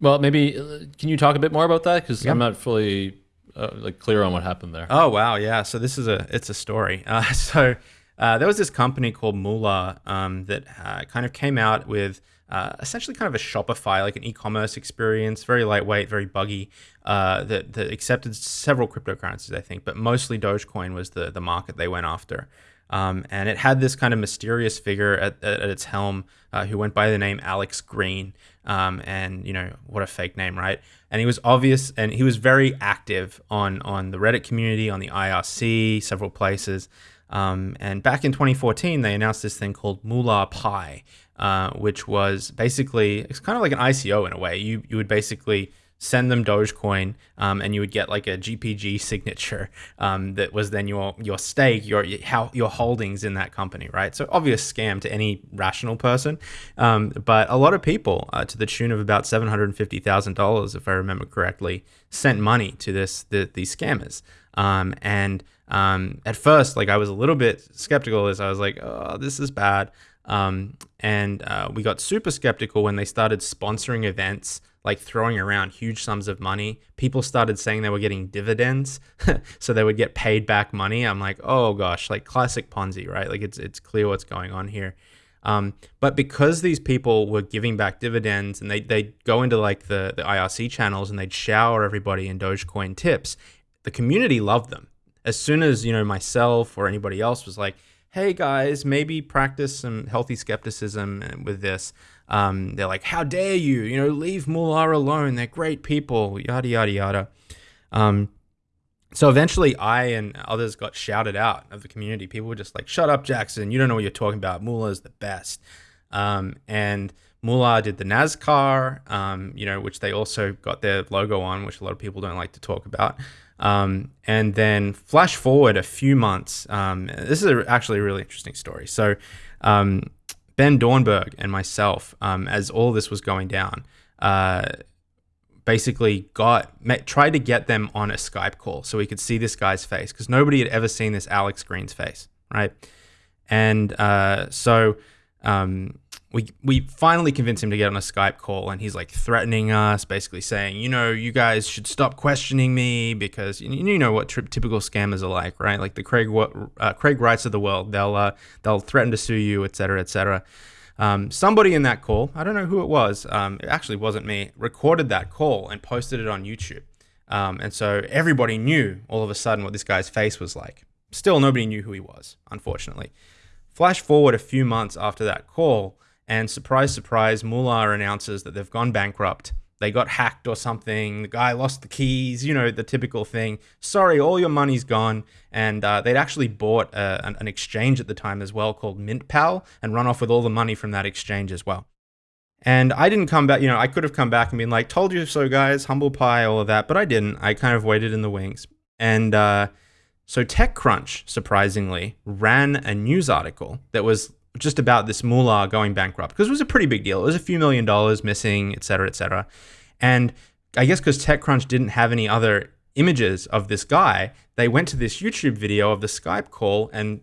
Well, maybe uh, can you talk a bit more about that because I'm not fully uh, like clear on what happened there. Oh wow, yeah. So this is a it's a story. Uh, so uh, there was this company called Moolah um, that uh, kind of came out with uh, essentially kind of a Shopify, like an e-commerce experience, very lightweight, very buggy, that, that accepted several cryptocurrencies, I think, but mostly Dogecoin was the the market they went after. Um, and it had this kind of mysterious figure at, at, at its helm uh, who went by the name Alex Green. Um, and you know what a fake name, right? And he was obvious, and he was very active on on the Reddit community, on the IRC, several places. Um, and back in 2014, they announced this thing called Moolah Pi, uh, which was basically it's kind of like an ICO in a way. You you would basically send them Dogecoin, um, and you would get like a GPG signature um, that was then your your stake, your how your holdings in that company, right? So obvious scam to any rational person, um, but a lot of people, uh, to the tune of about seven hundred fifty thousand dollars, if I remember correctly, sent money to this the, these scammers, um, and um, at first, like I was a little bit skeptical as I was like, oh, this is bad. Um, and uh, we got super skeptical when they started sponsoring events like throwing around huge sums of money. People started saying they were getting dividends, so they would get paid back money. I'm like, oh gosh, like classic Ponzi, right? Like it's it's clear what's going on here. Um, but because these people were giving back dividends and they they go into like the the IRC channels and they'd shower everybody in Dogecoin tips, the community loved them. As soon as you know myself or anybody else was like, hey guys, maybe practice some healthy skepticism with this. Um, they're like, how dare you? You know, leave Moolah alone. They're great people. Yada yada yada. Um, so eventually, I and others got shouted out of the community. People were just like, "Shut up, Jackson! You don't know what you're talking about. Moolah is the best." Um, and Moolah did the NASCAR, um, you know, which they also got their logo on, which a lot of people don't like to talk about. Um, and then flash forward a few months. Um, this is a, actually a really interesting story. So um, Ben Doernberg and myself, um, as all this was going down, uh, basically got met, tried to get them on a Skype call so we could see this guy's face because nobody had ever seen this Alex Green's face, right? And uh, so um, we we finally convince him to get on a Skype call, and he's like threatening us, basically saying, you know, you guys should stop questioning me because you, you know what typical scammers are like, right? Like the Craig uh, Craig Wrights of the world, they'll uh, they'll threaten to sue you, etc., cetera, et cetera. Um, somebody in that call, I don't know who it was, um, it actually wasn't me, recorded that call and posted it on YouTube. Um, and so everybody knew all of a sudden what this guy's face was like. Still, nobody knew who he was, unfortunately. Flash forward a few months after that call, and surprise, surprise, Moolah announces that they've gone bankrupt. They got hacked or something. The guy lost the keys, you know, the typical thing. Sorry, all your money's gone. And uh, they'd actually bought uh, an, an exchange at the time as well called MintPal and run off with all the money from that exchange as well. And I didn't come back, you know, I could have come back and been like, told you so, guys, humble pie, all of that, but I didn't. I kind of waited in the wings. And uh, so TechCrunch, surprisingly, ran a news article that was just about this Moolah going bankrupt because it was a pretty big deal. It was a few million dollars missing, et cetera, et cetera. And I guess because TechCrunch didn't have any other images of this guy, they went to this YouTube video of the Skype call and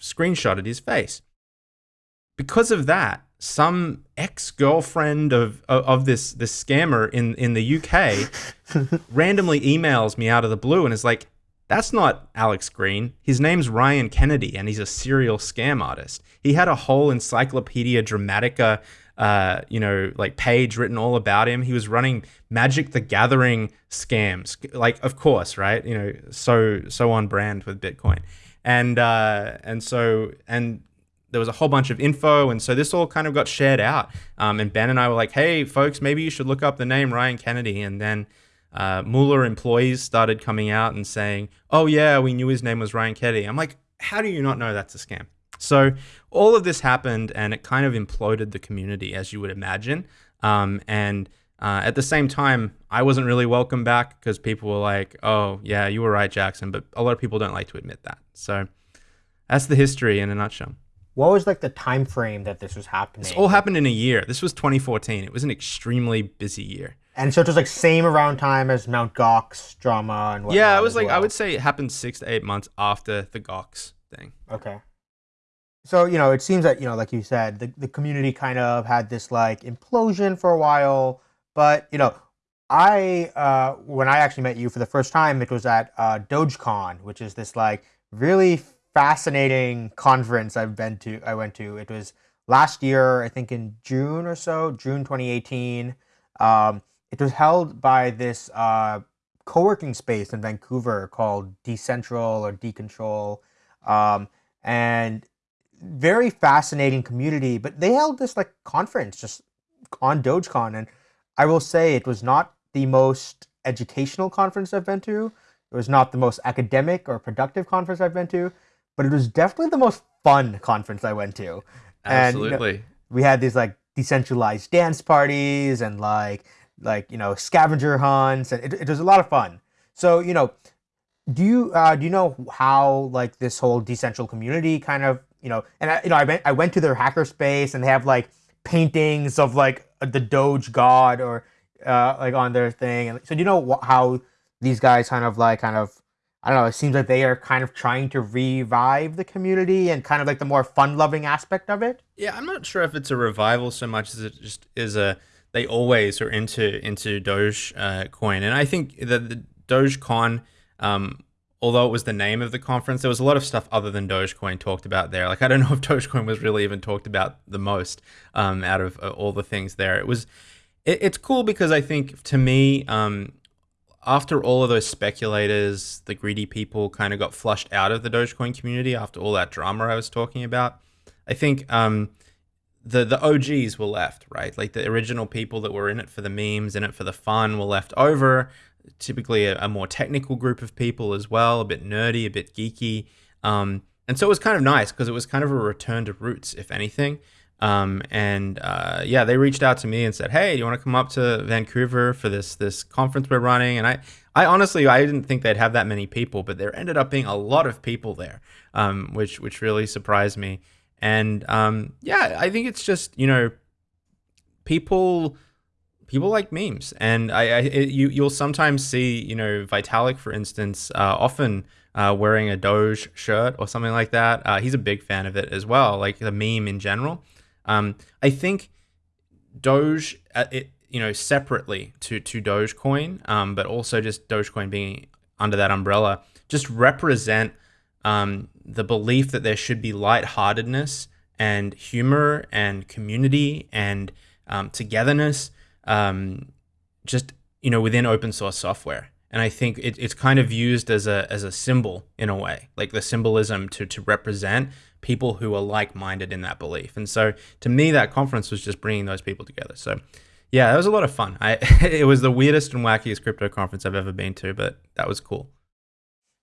screenshotted his face. Because of that, some ex-girlfriend of, of, of this this scammer in in the UK randomly emails me out of the blue and is like, "That's not Alex Green. His name's Ryan Kennedy, and he's a serial scam artist. He had a whole Encyclopedia Dramatica." Uh, you know, like page written all about him. He was running Magic the Gathering scams, like of course, right? You know, so so on brand with Bitcoin, and uh, and so and there was a whole bunch of info, and so this all kind of got shared out. Um, and Ben and I were like, "Hey, folks, maybe you should look up the name Ryan Kennedy." And then uh, Moolah employees started coming out and saying, "Oh yeah, we knew his name was Ryan Kennedy." I'm like, "How do you not know that's a scam?" So all of this happened, and it kind of imploded the community, as you would imagine. Um, and uh, at the same time, I wasn't really welcome back because people were like, "Oh yeah, you were right, Jackson," but a lot of people don't like to admit that. So that's the history in a nutshell. What was like the time frame that this was happening? This all happened in a year. This was 2014. It was an extremely busy year. And so it was like same around time as Mount Gox drama and whatnot. Yeah, it was like well. I would say it happened six to eight months after the Gox thing. Okay. So you know, it seems that you know, like you said, the the community kind of had this like implosion for a while, but you know, I uh, when I actually met you for the first time, it was at uh, DogeCon, which is this like really fascinating conference I've been to. I went to. It was last year, I think in June or so, June 2018. Um, it was held by this uh, co-working space in Vancouver called Decentral or Decontrol, um, and very fascinating community. But they held this like conference just on DogeCon, and I will say it was not the most educational conference I've been to. It was not the most academic or productive conference I've been to, but it was definitely the most fun conference I went to. Absolutely. And, you know, we had these like decentralized dance parties and like like you know scavenger hunts, and it, it was a lot of fun. So you know, do you uh, do you know how like this whole decentral community kind of you know? And I, you know, I went I went to their hackerspace and they have like paintings of like the Doge God or uh, like on their thing. And so do you know how these guys kind of like kind of I don't know. It seems like they are kind of trying to revive the community and kind of like the more fun-loving aspect of it. Yeah, I'm not sure if it's a revival so much as it just is a. They always are into into Doge uh, coin, and I think that the Dogecoin, um, although it was the name of the conference, there was a lot of stuff other than Dogecoin talked about there. Like I don't know if Dogecoin was really even talked about the most um, out of uh, all the things there. It was. It, it's cool because I think to me. Um, after all of those speculators, the greedy people kind of got flushed out of the Dogecoin community after all that drama I was talking about. I think um, the the OGs were left, right? Like the original people that were in it for the memes, in it for the fun, were left over. Typically, a, a more technical group of people as well, a bit nerdy, a bit geeky. Um, and so it was kind of nice because it was kind of a return to roots, if anything. Um, and uh, yeah, they reached out to me and said, "Hey, do you want to come up to Vancouver for this this conference we're running?" And I, I honestly, I didn't think they'd have that many people, but there ended up being a lot of people there, um, which which really surprised me. And um, yeah, I think it's just you know, people people like memes, and I, I it, you you'll sometimes see you know Vitalik, for instance, uh, often. Uh, wearing a Doge shirt or something like that. Uh, he's a big fan of it as well, like the meme in general. Um, I think Doge, uh, it, you know, separately to to Dogecoin, um, but also just Dogecoin being under that umbrella, just represent um, the belief that there should be lightheartedness and humor and community and um, togetherness, um, just you know, within open source software. And I think it, it's kind of used as a as a symbol in a way, like the symbolism to to represent people who are like-minded in that belief. And so to me, that conference was just bringing those people together. So yeah, that was a lot of fun. I it was the weirdest and wackiest crypto conference I've ever been to, but that was cool.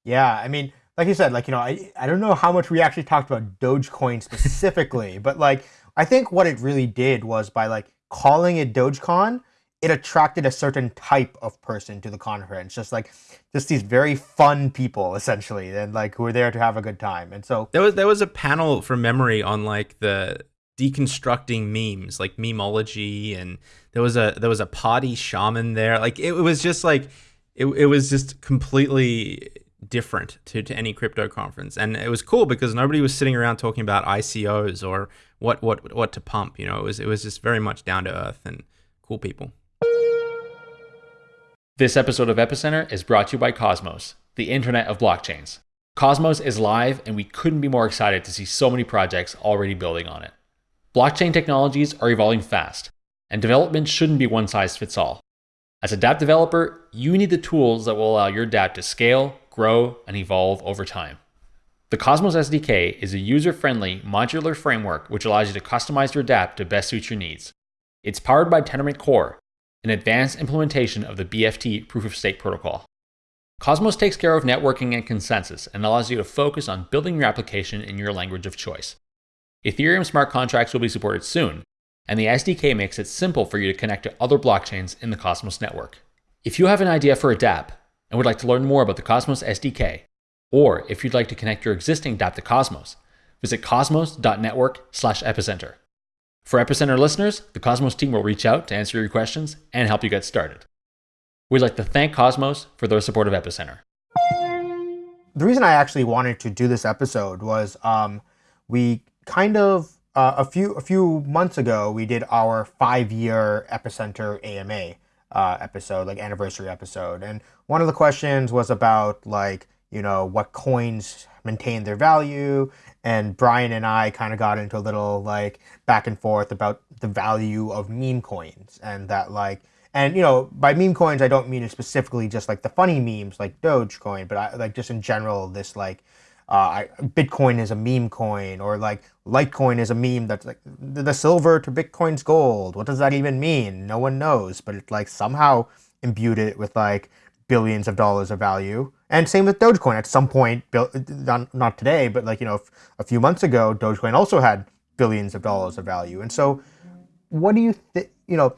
Yeah, I mean, like you said, like you know, I I don't know how much we actually talked about Dogecoin specifically, but like I think what it really did was by like calling it Dogecoin, it attracted a certain type of person to the conference just like just these very fun people essentially and like who were there to have a good time and so there was there was a panel from memory on like the deconstructing memes like memology and there was a there was a party shaman there like it, it was just like it, it was just completely different to, to any crypto conference and it was cool because nobody was sitting around talking about icos or what what what to pump you know it was it was just very much down to earth and cool people this episode of Epicenter is brought to you by Cosmos, the internet of blockchains. Cosmos is live, and we couldn't be more excited to see so many projects already building on it. Blockchain technologies are evolving fast, and development shouldn't be one size fits all. As a dApp developer, you need the tools that will allow your dApp to scale, grow, and evolve over time. The Cosmos SDK is a user friendly, modular framework which allows you to customize your dApp to best suit your needs. It's powered by Tendermint Core, an advanced implementation of the BFT proof of stake protocol. Cosmos takes care of networking and consensus and allows you to focus on building your application in your language of choice. Ethereum smart contracts will be supported soon, and the SDK makes it simple for you to connect to other blockchains in the Cosmos network. If you have an idea for a dApp and would like to learn more about the Cosmos SDK, or if you'd like to connect your existing dApp to Cosmos, visit cosmos.network/epicenter. For Epicenter listeners, the Cosmos team will reach out to answer your questions and help you get started. We'd like to thank Cosmos for their support of Epicenter. The reason I actually wanted to do this episode was um, we kind of uh, a few a few months ago we did our five year Epicenter AMA uh, episode, like anniversary episode, and one of the questions was about like you know what coins maintain their value. And Brian and I kind of got into a little like back and forth about the value of meme coins and that like and you know by meme coins I don't mean it specifically just like the funny memes like Dogecoin, but I like just in general this like uh, Bitcoin is a meme coin or like Litecoin is a meme that's like the silver to Bitcoin's gold. What does that even mean? No one knows, but it like somehow imbued it with like billions of dollars of value. And same with Dogecoin. At some point, not, not today, but like, you know, a few months ago, Dogecoin also had billions of dollars of value. And so what do you think, you know,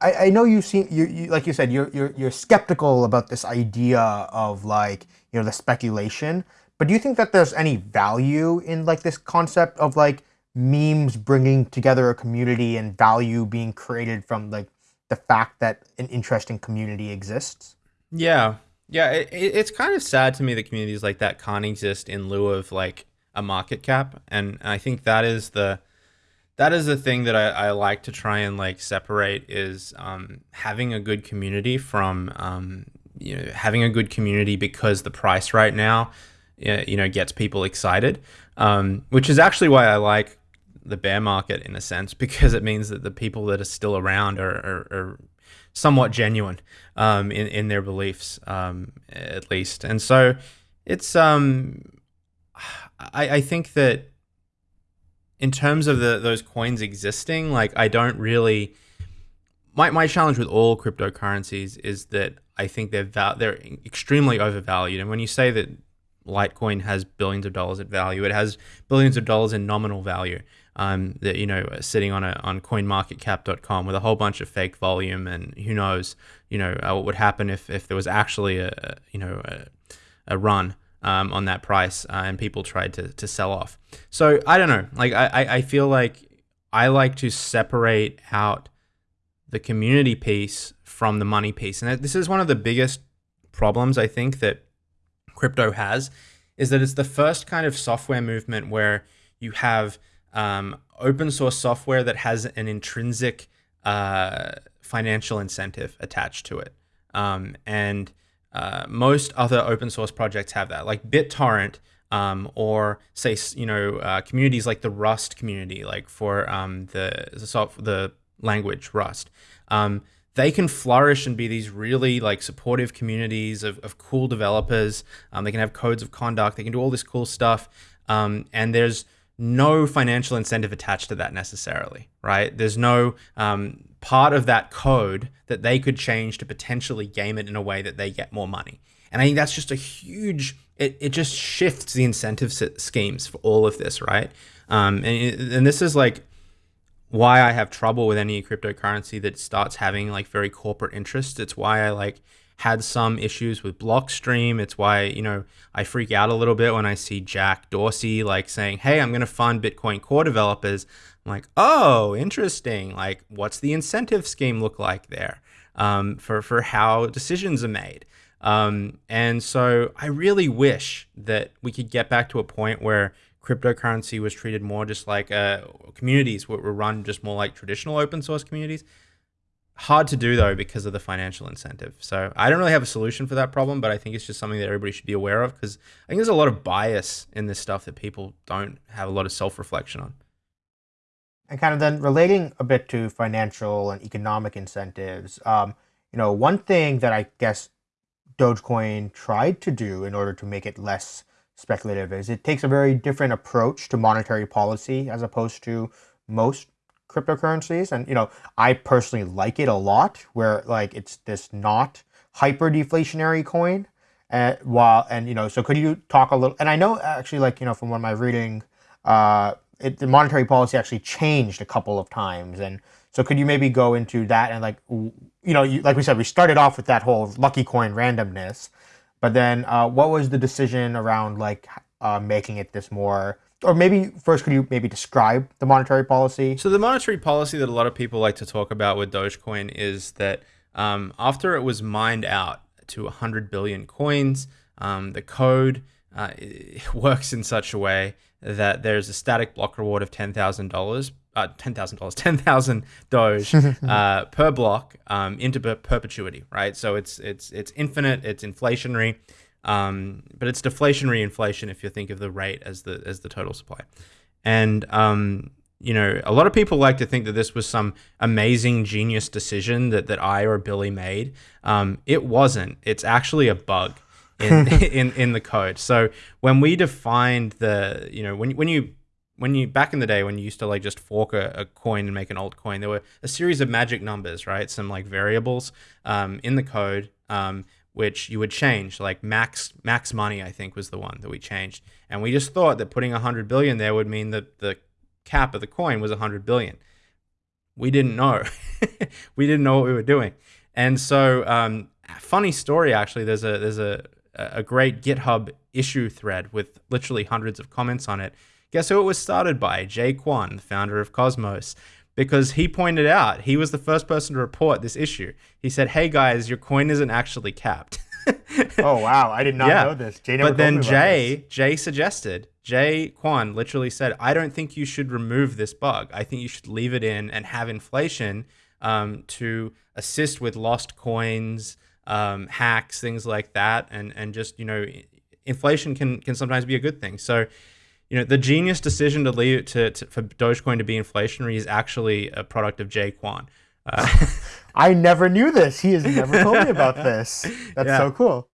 I, I know you've seen, you, you, like you said, you're, you're, you're skeptical about this idea of like, you know, the speculation, but do you think that there's any value in like this concept of like memes bringing together a community and value being created from like the fact that an interesting community exists? Yeah, yeah. It, it's kind of sad to me that communities like that can't exist in lieu of like a market cap, and I think that is the that is the thing that I, I like to try and like separate is um, having a good community from um, you know having a good community because the price right now you know gets people excited, um, which is actually why I like the bear market in a sense because it means that the people that are still around are, are, are somewhat genuine um, in in their beliefs, um, at least. And so it's um, I I think that in terms of the those coins existing, like I don't really. My, my challenge with all cryptocurrencies is that I think they're they're extremely overvalued. And when you say that Litecoin has billions of dollars of value, it has billions of dollars in nominal value um, that you know sitting on a on CoinMarketCap.com with a whole bunch of fake volume, and who knows, you know, uh, what would happen if if there was actually a you know a, a run um, on that price uh, and people tried to to sell off. So I don't know, like I I feel like I like to separate out the community piece from the money piece, and this is one of the biggest problems I think that crypto has is that it's the first kind of software movement where you have um, open source software that has an intrinsic uh, financial incentive attached to it. Um, and uh, most other open source projects have that, like BitTorrent, um, or say you know uh, communities like the Rust community, like for um, the the, soft, the language Rust. They can flourish and be these really like supportive communities of, of cool developers. Um, they can have codes of conduct. They can do all this cool stuff. Um, and there's no financial incentive attached to that necessarily, right? There's no um, part of that code that they could change to potentially game it in a way that they get more money. And I think that's just a huge, it, it just shifts the incentive schemes for all of this, right? Um, and, and this is like why I have trouble with any cryptocurrency that starts having like very corporate interests. It's why I like had some issues with Blockstream. It's why, you know, I freak out a little bit when I see Jack Dorsey like saying, "Hey, I'm going to fund Bitcoin core developers." I'm like, "Oh, interesting. Like what's the incentive scheme look like there?" Um, for for how decisions are made. Um, and so I really wish that we could get back to a point where cryptocurrency was treated more just like uh, communities were, run just more like traditional open source communities. Hard to do though because of the financial incentive. So I don't really have a solution for that problem, but I think it's just something that everybody should be aware of because I think there's a lot of bias in this stuff that people don't have a lot of self reflection on. And kind of then relating a bit to financial and economic incentives, um, you know, one thing that I guess Dogecoin tried to do in order to make it less speculative is. It takes a very different approach to monetary policy as opposed to most cryptocurrencies. And you know i personally like it a lot where like it's this not hyper deflationary coin and while and you know so could you talk a little and i know actually like you know from what my reading uh it, the monetary policy actually changed a couple of times. And so could you maybe go into that and like you know you, like we said we started off with that whole lucky coin randomness but then, uh, what was the decision around like uh, making it this more? Or maybe first, could you maybe describe the monetary policy? So the monetary policy that a lot of people like to talk about with Dogecoin is that um, after it was mined out to 100 billion coins, um, the code uh, works in such a way that there's a static block reward of ten thousand dollars uh, ten thousand dollars, ten thousand Doge uh, per block um, into perpetuity, right? So it's it's it's infinite, it's inflationary, um, but it's deflationary inflation if you think of the rate as the as the total supply. And um, you know, a lot of people like to think that this was some amazing genius decision that that I or Billy made. Um, it wasn't. It's actually a bug. In, in in the code. So when we defined the, you know, when when you when you back in the day when you used to like just fork a, a, coin and make an altcoin, there were a series of magic numbers, right? Some like variables um, in the code, um, which you would change. Like max max money, I think was the one that we changed, and we just thought that putting hundred billion there would mean that the cap of the coin was hundred billion. We didn't know. we didn't know what we were doing, and so um, funny story actually. There's a there's a a great GitHub issue thread with literally hundreds of comments on it Guess who it was started by? Jae Kwon, the founder of Cosmos. Because he pointed out, he was the first person to report this issue. He said, Hey guys, your coin isn't actually capped. oh wow, I did not yeah. know this. Jae but then Jae, Jae suggested, Jae Kwon literally said, I don't think you should remove this bug. I think you should leave it in and have inflation um, to assist with lost coins, um, hacks, things like that, and and just you know, inflation can can sometimes be a good thing. So you know, the genius decision to leave to, to for Dogecoin to be inflationary is actually a product of Jae Kwon. Uh, I never knew this. He has never told me about this. That's yeah. so cool.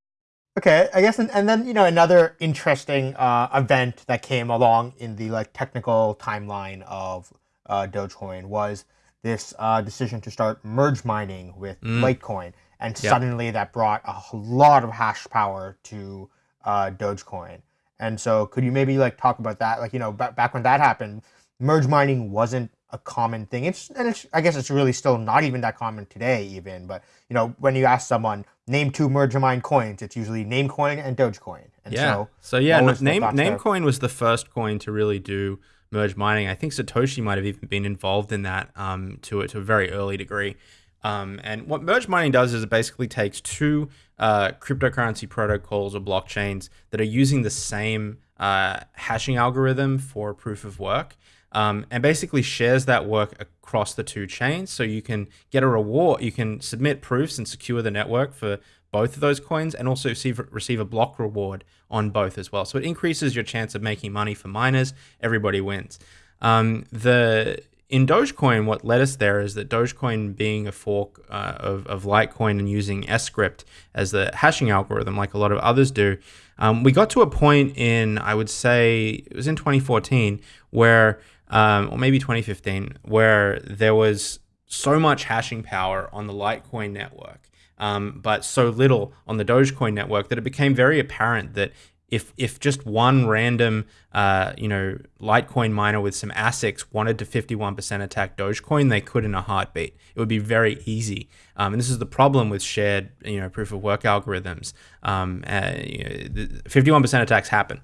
Okay, I guess, and, and then you know another interesting uh, event that came along in the like technical timeline of uh, Dogecoin was this uh, decision to start merge mining with mm. Litecoin, and yep. suddenly that brought a lot of hash power to uh, Dogecoin. And so, could you maybe like talk about that? Like, you know, back when that happened, merge mining wasn't a common thing. It's and it's I guess it's really still not even that common today, even. But you know, when you ask someone name two merge mine coins, it's usually Namecoin and Dogecoin. And yeah. So, so yeah, name Namecoin was the first coin to really do merge mining. I think Satoshi might have even been involved in that um, to it to a very early degree. Um, and what merge mining does is it basically takes two uh, cryptocurrency protocols or blockchains that are using the same uh, hashing algorithm for proof of work um, and basically shares that work across the two chains. So you can get a reward, you can submit proofs and secure the network for both of those coins and also receive, receive a block reward on both as well. So it increases your chance of making money for miners. Everybody wins. Um, the in Dogecoin, what led us there is that Dogecoin being a fork uh, of, of Litecoin and using Scrypt as the hashing algorithm, like a lot of others do, um, we got to a point in, I would say, it was in 2014, where, um, or maybe 2015, where there was so much hashing power on the Litecoin network, um, but so little on the Dogecoin network that it became very apparent that if if just one random uh, you know Litecoin miner with some ASICs wanted to 51% attack Dogecoin, they could in a heartbeat. It would be very easy. Um, and this is the problem with shared you know proof of work algorithms. Um, uh, 51% attacks happen.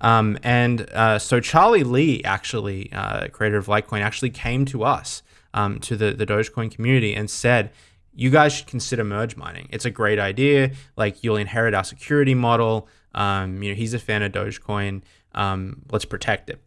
Um, and uh, so Charlie Lee, actually uh, creator of Litecoin, actually came to us um, to the the Dogecoin community and said you guys should consider merge mining. It's a great idea. Like you'll inherit our security model. Um, you know, he's a fan of Dogecoin. Um, let's protect it.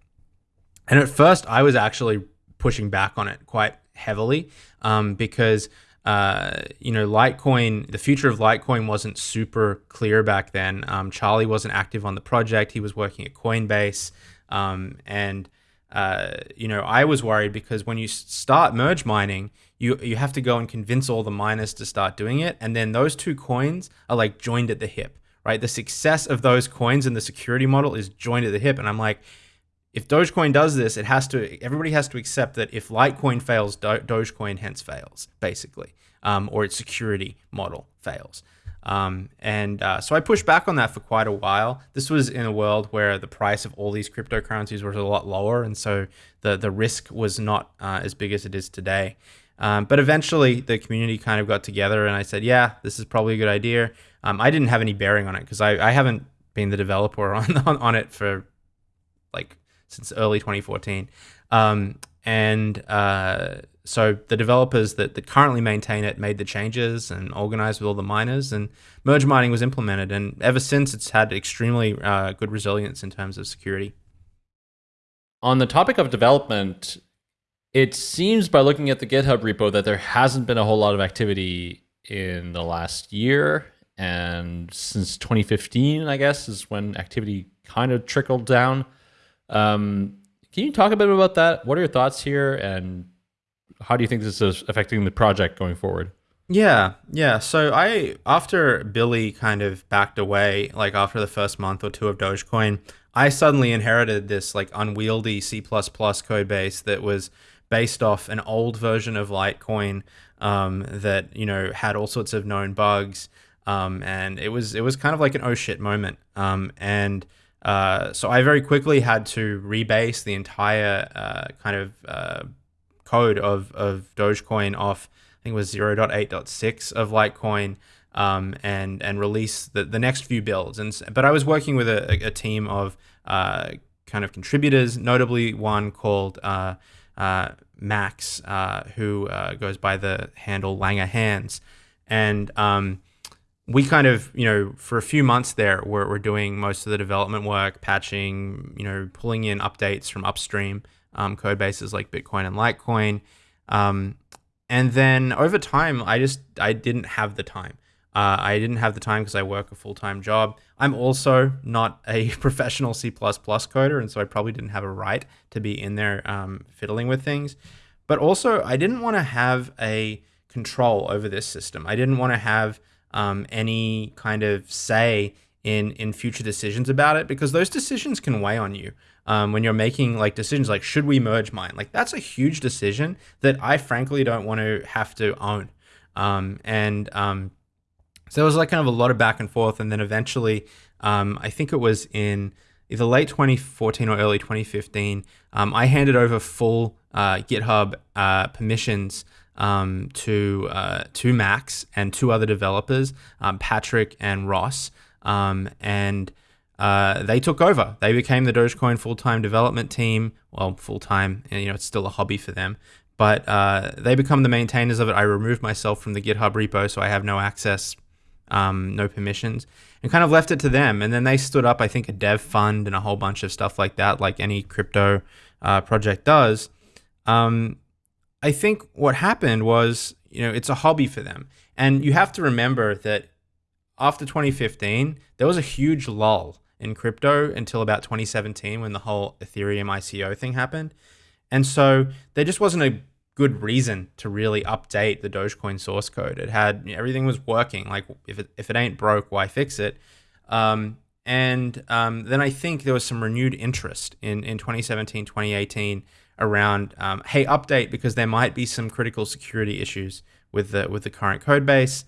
And at first, I was actually pushing back on it quite heavily um, because uh, you know Litecoin, the future of Litecoin wasn't super clear back then. Um, Charlie wasn't active on the project; he was working at Coinbase, um, and uh, you know I was worried because when you start merge mining, you you have to go and convince all the miners to start doing it, and then those two coins are like joined at the hip right? The success of those coins and the security model is joined at the hip. And I'm like, if Dogecoin does this, it has to. Everybody has to accept that if Litecoin fails, Do- Dogecoin hence fails, basically, um, or its security model fails. Um, and uh, so I pushed back on that for quite a while. This was in a world where the price of all these cryptocurrencies was a lot lower, and so the the risk was not uh, as big as it is today. Um, but eventually, the community kind of got together, and I said, "Yeah, this is probably a good idea." Um, I didn't have any bearing on it because I, I haven't been the developer on, on, on it for like since early 2014. Um, and uh, so the developers that, that currently maintain it made the changes and organized with all the miners, and merge mining was implemented. And ever since, it's had extremely uh, good resilience in terms of security. On the topic of development, it seems by looking at the GitHub repo that there hasn't been a whole lot of activity in the last year and since 2015, I guess, is when activity kind of trickled down. Um, can you talk a bit about that? What are your thoughts here, and how do you think this is affecting the project going forward? Yeah, yeah. So I, after Billy kind of backed away, like after the first month or two of Dogecoin, I suddenly inherited this like unwieldy C++ code base that was based off an old version of Litecoin um, that you know had all sorts of known bugs. Um, and it was it was kind of like an oh shit moment. Um, and uh, so I very quickly had to rebase the entire uh, kind of uh, code of, of Dogecoin off I think it was 0.8.6 of Litecoin um, and and release the, the next few builds. And but I was working with a, a team of uh, kind of contributors, notably one called uh, uh, Max, who goes by the handle langerhans, and um, we kind of, you know, for a few months there, we're, we're doing most of the development work, patching, you know, pulling in updates from upstream um, code bases like Bitcoin and Litecoin. Um, and then over time, I just I didn't have the time. Uh, I didn't have the time because I work a full time job. I'm also not a professional C coder, and so I probably didn't have a right to be in there um, fiddling with things. But also, I didn't want to have a control over this system. I didn't want to have um, any kind of say in in future decisions about it because those decisions can weigh on you um, when you're making like decisions like should we merge mine? Like that's a huge decision that I frankly don't want to have to own. Um, and um, so there was like kind of a lot of back and forth and then eventually um, I think it was in either late 2014 or early 2015 um, I handed over full uh, GitHub uh, permissions um, to uh, to Max and two other developers, um, Patrick and Ross, um, and uh, they took over. They became the Dogecoin full time development team. Well, full time, you know, it's still a hobby for them, but uh, they become the maintainers of it. I removed myself from the GitHub repo, so I have no access, um, no permissions, and kind of left it to them. And then they stood up, I think, a dev fund and a whole bunch of stuff like that, like any crypto uh, project does. Um, I think what happened was, you know, it's a hobby for them. And you have to remember that after 2015, there was a huge lull in crypto until about 2017 when the whole Ethereum ICO thing happened. And so there just wasn't a good reason to really update the Dogecoin source code. It had everything was working. Like if it, if it ain't broke, why fix it? Um, and um, then I think there was some renewed interest in, in 2017, 2018 around um, hey update because there might be some critical security issues with the with the current code base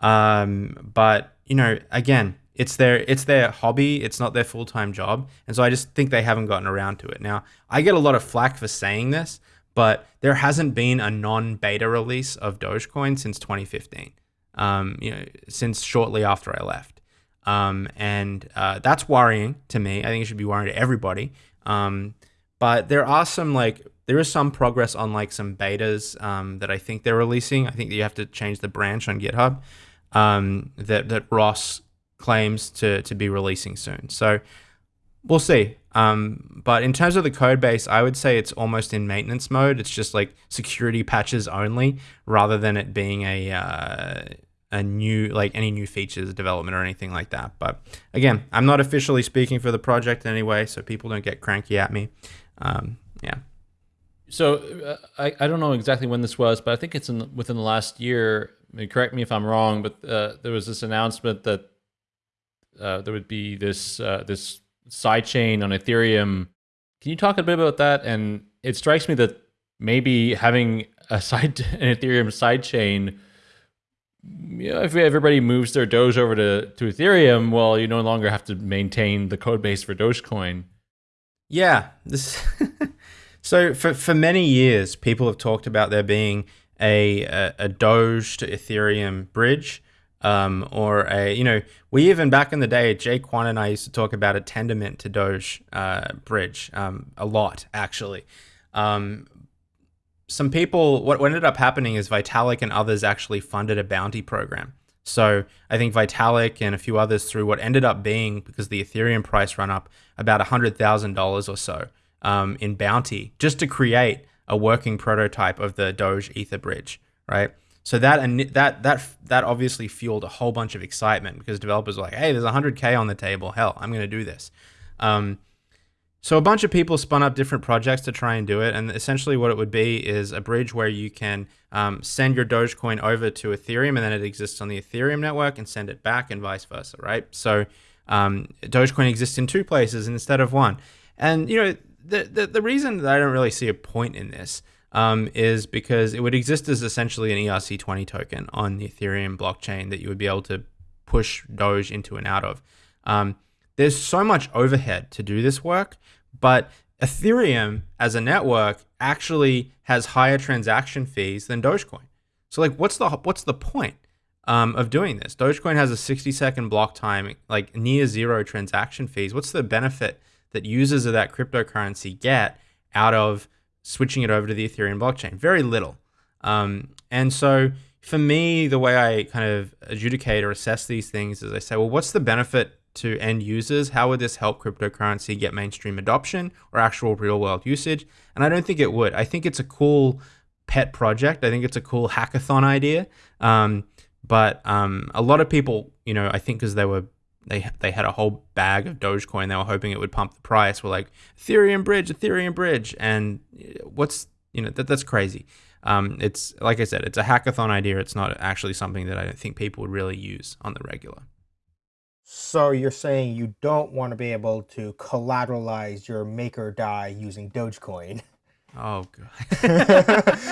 um, but you know again it's their it's their hobby. It's not their full time job, and so I just think they haven't gotten around to it. Now I get a lot of flack for saying this, but there hasn't been a non beta release of Dogecoin since 2015. Um, you know, since shortly after I left. Um, and uh, that's worrying to me. I think it should be worrying to everybody. Um, but there are some like there is some progress on like some betas um, that I think they're releasing. I think that you have to change the branch on GitHub um, that that Ross claims to to be releasing soon. So we'll see. Um, but in terms of the code base, I would say it's almost in maintenance mode. It's just like security patches only, rather than it being a uh, a new like any new features development or anything like that. But again, I'm not officially speaking for the project anyway, so people don't get cranky at me. Um, yeah. So uh, I, I don't know exactly when this was, but I think it's in within the last year. I mean, correct me if I'm wrong, but uh, there was this announcement that uh, there would be this uh, this side chain on Ethereum. Can you talk a bit about that? And it strikes me that maybe having a side an Ethereum side chain you know, if everybody moves their Doge over to, to Ethereum, well, you no longer have to maintain the code base for Dogecoin. Yeah. This so for, for many years, people have talked about there being a, a, a Doge to Ethereum bridge. Um, or a, you know, we even back in the day, Jae Kwon and I used to talk about a Tendermint to Doge uh, bridge um, a lot, actually. Um, some people, what, what ended up happening is Vitalik and others actually funded a bounty program. So I think Vitalik and a few others through what ended up being, because the Ethereum price run up, about $100,000 or so um, in bounty just to create a working prototype of the Doge Ether bridge, right? So that and that that that obviously fueled a whole bunch of excitement because developers were like, "Hey, there's 100k on the table. Hell, I'm going to do this." Um, so a bunch of people spun up different projects to try and do it, and essentially what it would be is a bridge where you can um, send your Dogecoin over to Ethereum, and then it exists on the Ethereum network, and send it back, and vice versa, right? So um, Dogecoin exists in two places instead of one, and you know the, the the reason that I don't really see a point in this um, is because it would exist as essentially an ERC20 token on the Ethereum blockchain that you would be able to push Doge into and out of. There's so much overhead to do this work, but Ethereum as a network actually has higher transaction fees than Dogecoin. So like, what's the what's the point um, of doing this? Dogecoin has a 60 second block time, like near zero transaction fees. What's the benefit that users of that cryptocurrency get out of switching it over to the Ethereum blockchain? Very little. Um, and so for me, the way I kind of adjudicate or assess these things is I say, well, what's the benefit to end users? How would this help cryptocurrency get mainstream adoption or actual real world usage? And I don't think it would. I think it's a cool pet project. I think it's a cool hackathon idea. Um, but um, a lot of people, you know, I think because they were they they had a whole bag of Dogecoin, they were hoping it would pump the price. We're like Ethereum bridge, Ethereum bridge, and what's you know that that's crazy. Um, it's like I said, it's a hackathon idea. It's not actually something that I don't think people would really use on the regular. So you're saying you don't want to be able to collateralize your Maker DAI using Dogecoin? Oh god.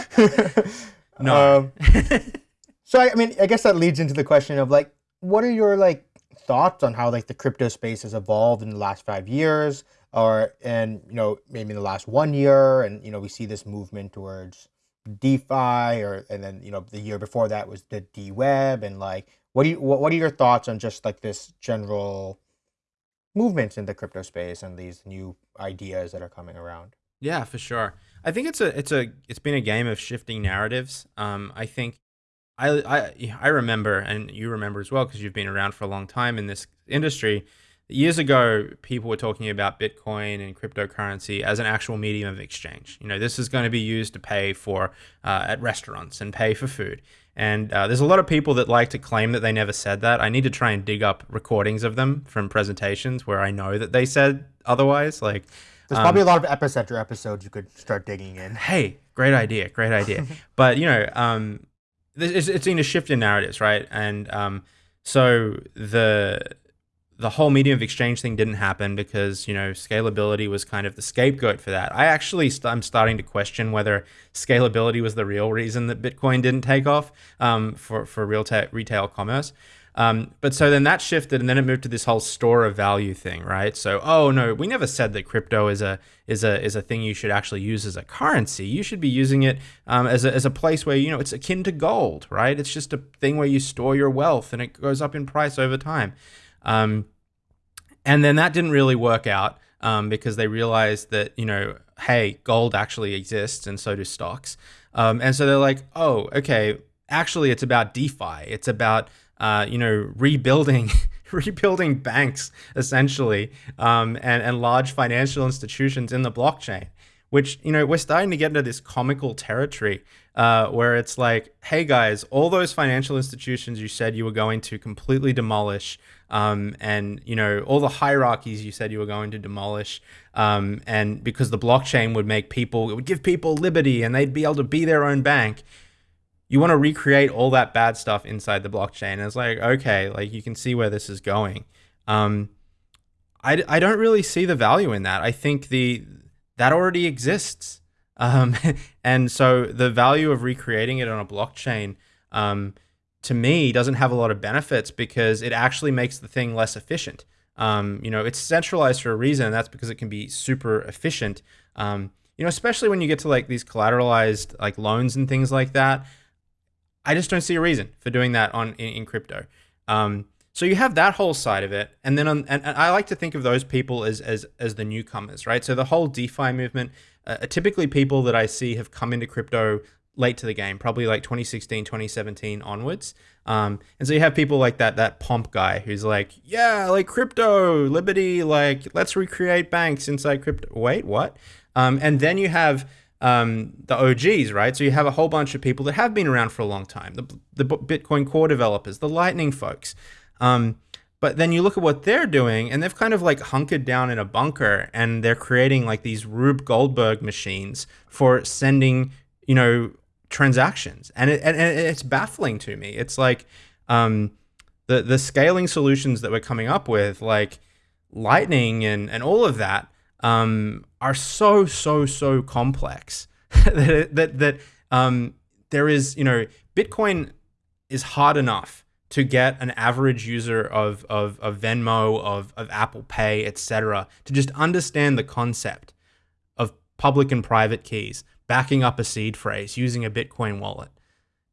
no. Um, so I, I mean, I guess that leads into the question of like, what are your like thoughts on how like the crypto space has evolved in the last five years, or and you know maybe in the last one year, and you know we see this movement towards DeFi, or and then you know the year before that was the D Web, and like what do you what, what are your thoughts on just like this general movements in the crypto space and these new ideas that are coming around? Yeah, for sure. I think it's a it's a it's been a game of shifting narratives. Um, I think I I I remember, and you remember as well because you've been around for a long time in this industry. Years ago, people were talking about Bitcoin and cryptocurrency as an actual medium of exchange. You know, this is going to be used to pay for uh, at restaurants and pay for food. And uh, there's a lot of people that like to claim that they never said that. I need to try and dig up recordings of them from presentations where I know that they said otherwise. Like, there's um, probably a lot of epicenter episodes you could start digging in. Hey, great idea, great idea. but you know, um, it's, it's in a shift in narratives, right? And um, so the the whole medium of exchange thing didn't happen because you know scalability was kind of the scapegoat for that. I actually st- I'm starting to question whether scalability was the real reason that Bitcoin didn't take off um, for for real retail commerce. Um, but so then that shifted, and then it moved to this whole store of value thing, right? So, oh no, we never said that crypto is a is a is a thing you should actually use as a currency. You should be using it um, as a as a place where you know it's akin to gold, right? It's just a thing where you store your wealth, and it goes up in price over time. Um, and then that didn't really work out um, because they realized that you know, hey, gold actually exists, and so do stocks. Um, and so they're like, oh, okay, actually, it's about DeFi. It's about uh, you know rebuilding. rebuilding banks essentially um, and, and large financial institutions in the blockchain which you know we're starting to get into this comical territory uh, where it's like hey guys all those financial institutions you said you were going to completely demolish um, and you know all the hierarchies you said you were going to demolish um, and because the blockchain would make people it would give people liberty and they'd be able to be their own bank you want to recreate all that bad stuff inside the blockchain. And it's like okay like you can see where this is going. Um, I, I don't really see the value in that. I think the that already exists um, and so the value of recreating it on a blockchain um, to me doesn't have a lot of benefits because it actually makes the thing less efficient. Um, you know, it's centralized for a reason, and that's because it can be super efficient. Um, you know, especially when you get to like these collateralized like loans and things like that. I just don't see a reason for doing that on in, in crypto. Um, so you have that whole side of it, and then on, and, and, I like to think of those people as as as the newcomers, right? So the whole DeFi movement, uh, typically people that I see have come into crypto late to the game, probably like 2016, 2017 onwards. Um, and so you have people like that, that pomp guy who's like, yeah, like crypto, liberty, like let's recreate banks inside crypto. Wait, what? Um, and then you have um, the OGs, right? So you have a whole bunch of people that have been around for a long time, the, the Bitcoin core developers, the Lightning folks. Um, but then you look at what they're doing, and they've kind of like hunkered down in a bunker, and they're creating like these Rube Goldberg machines for sending, you know, transactions, and it, and it's baffling to me. It's like um, the the scaling solutions that we're coming up with, like Lightning and and all of that, um, are so so so complex that that that um, there is you know Bitcoin is hard enough to get an average user of, of, of Venmo, of, of Apple Pay, etc., to just understand the concept of public and private keys backing up a seed phrase using a Bitcoin wallet.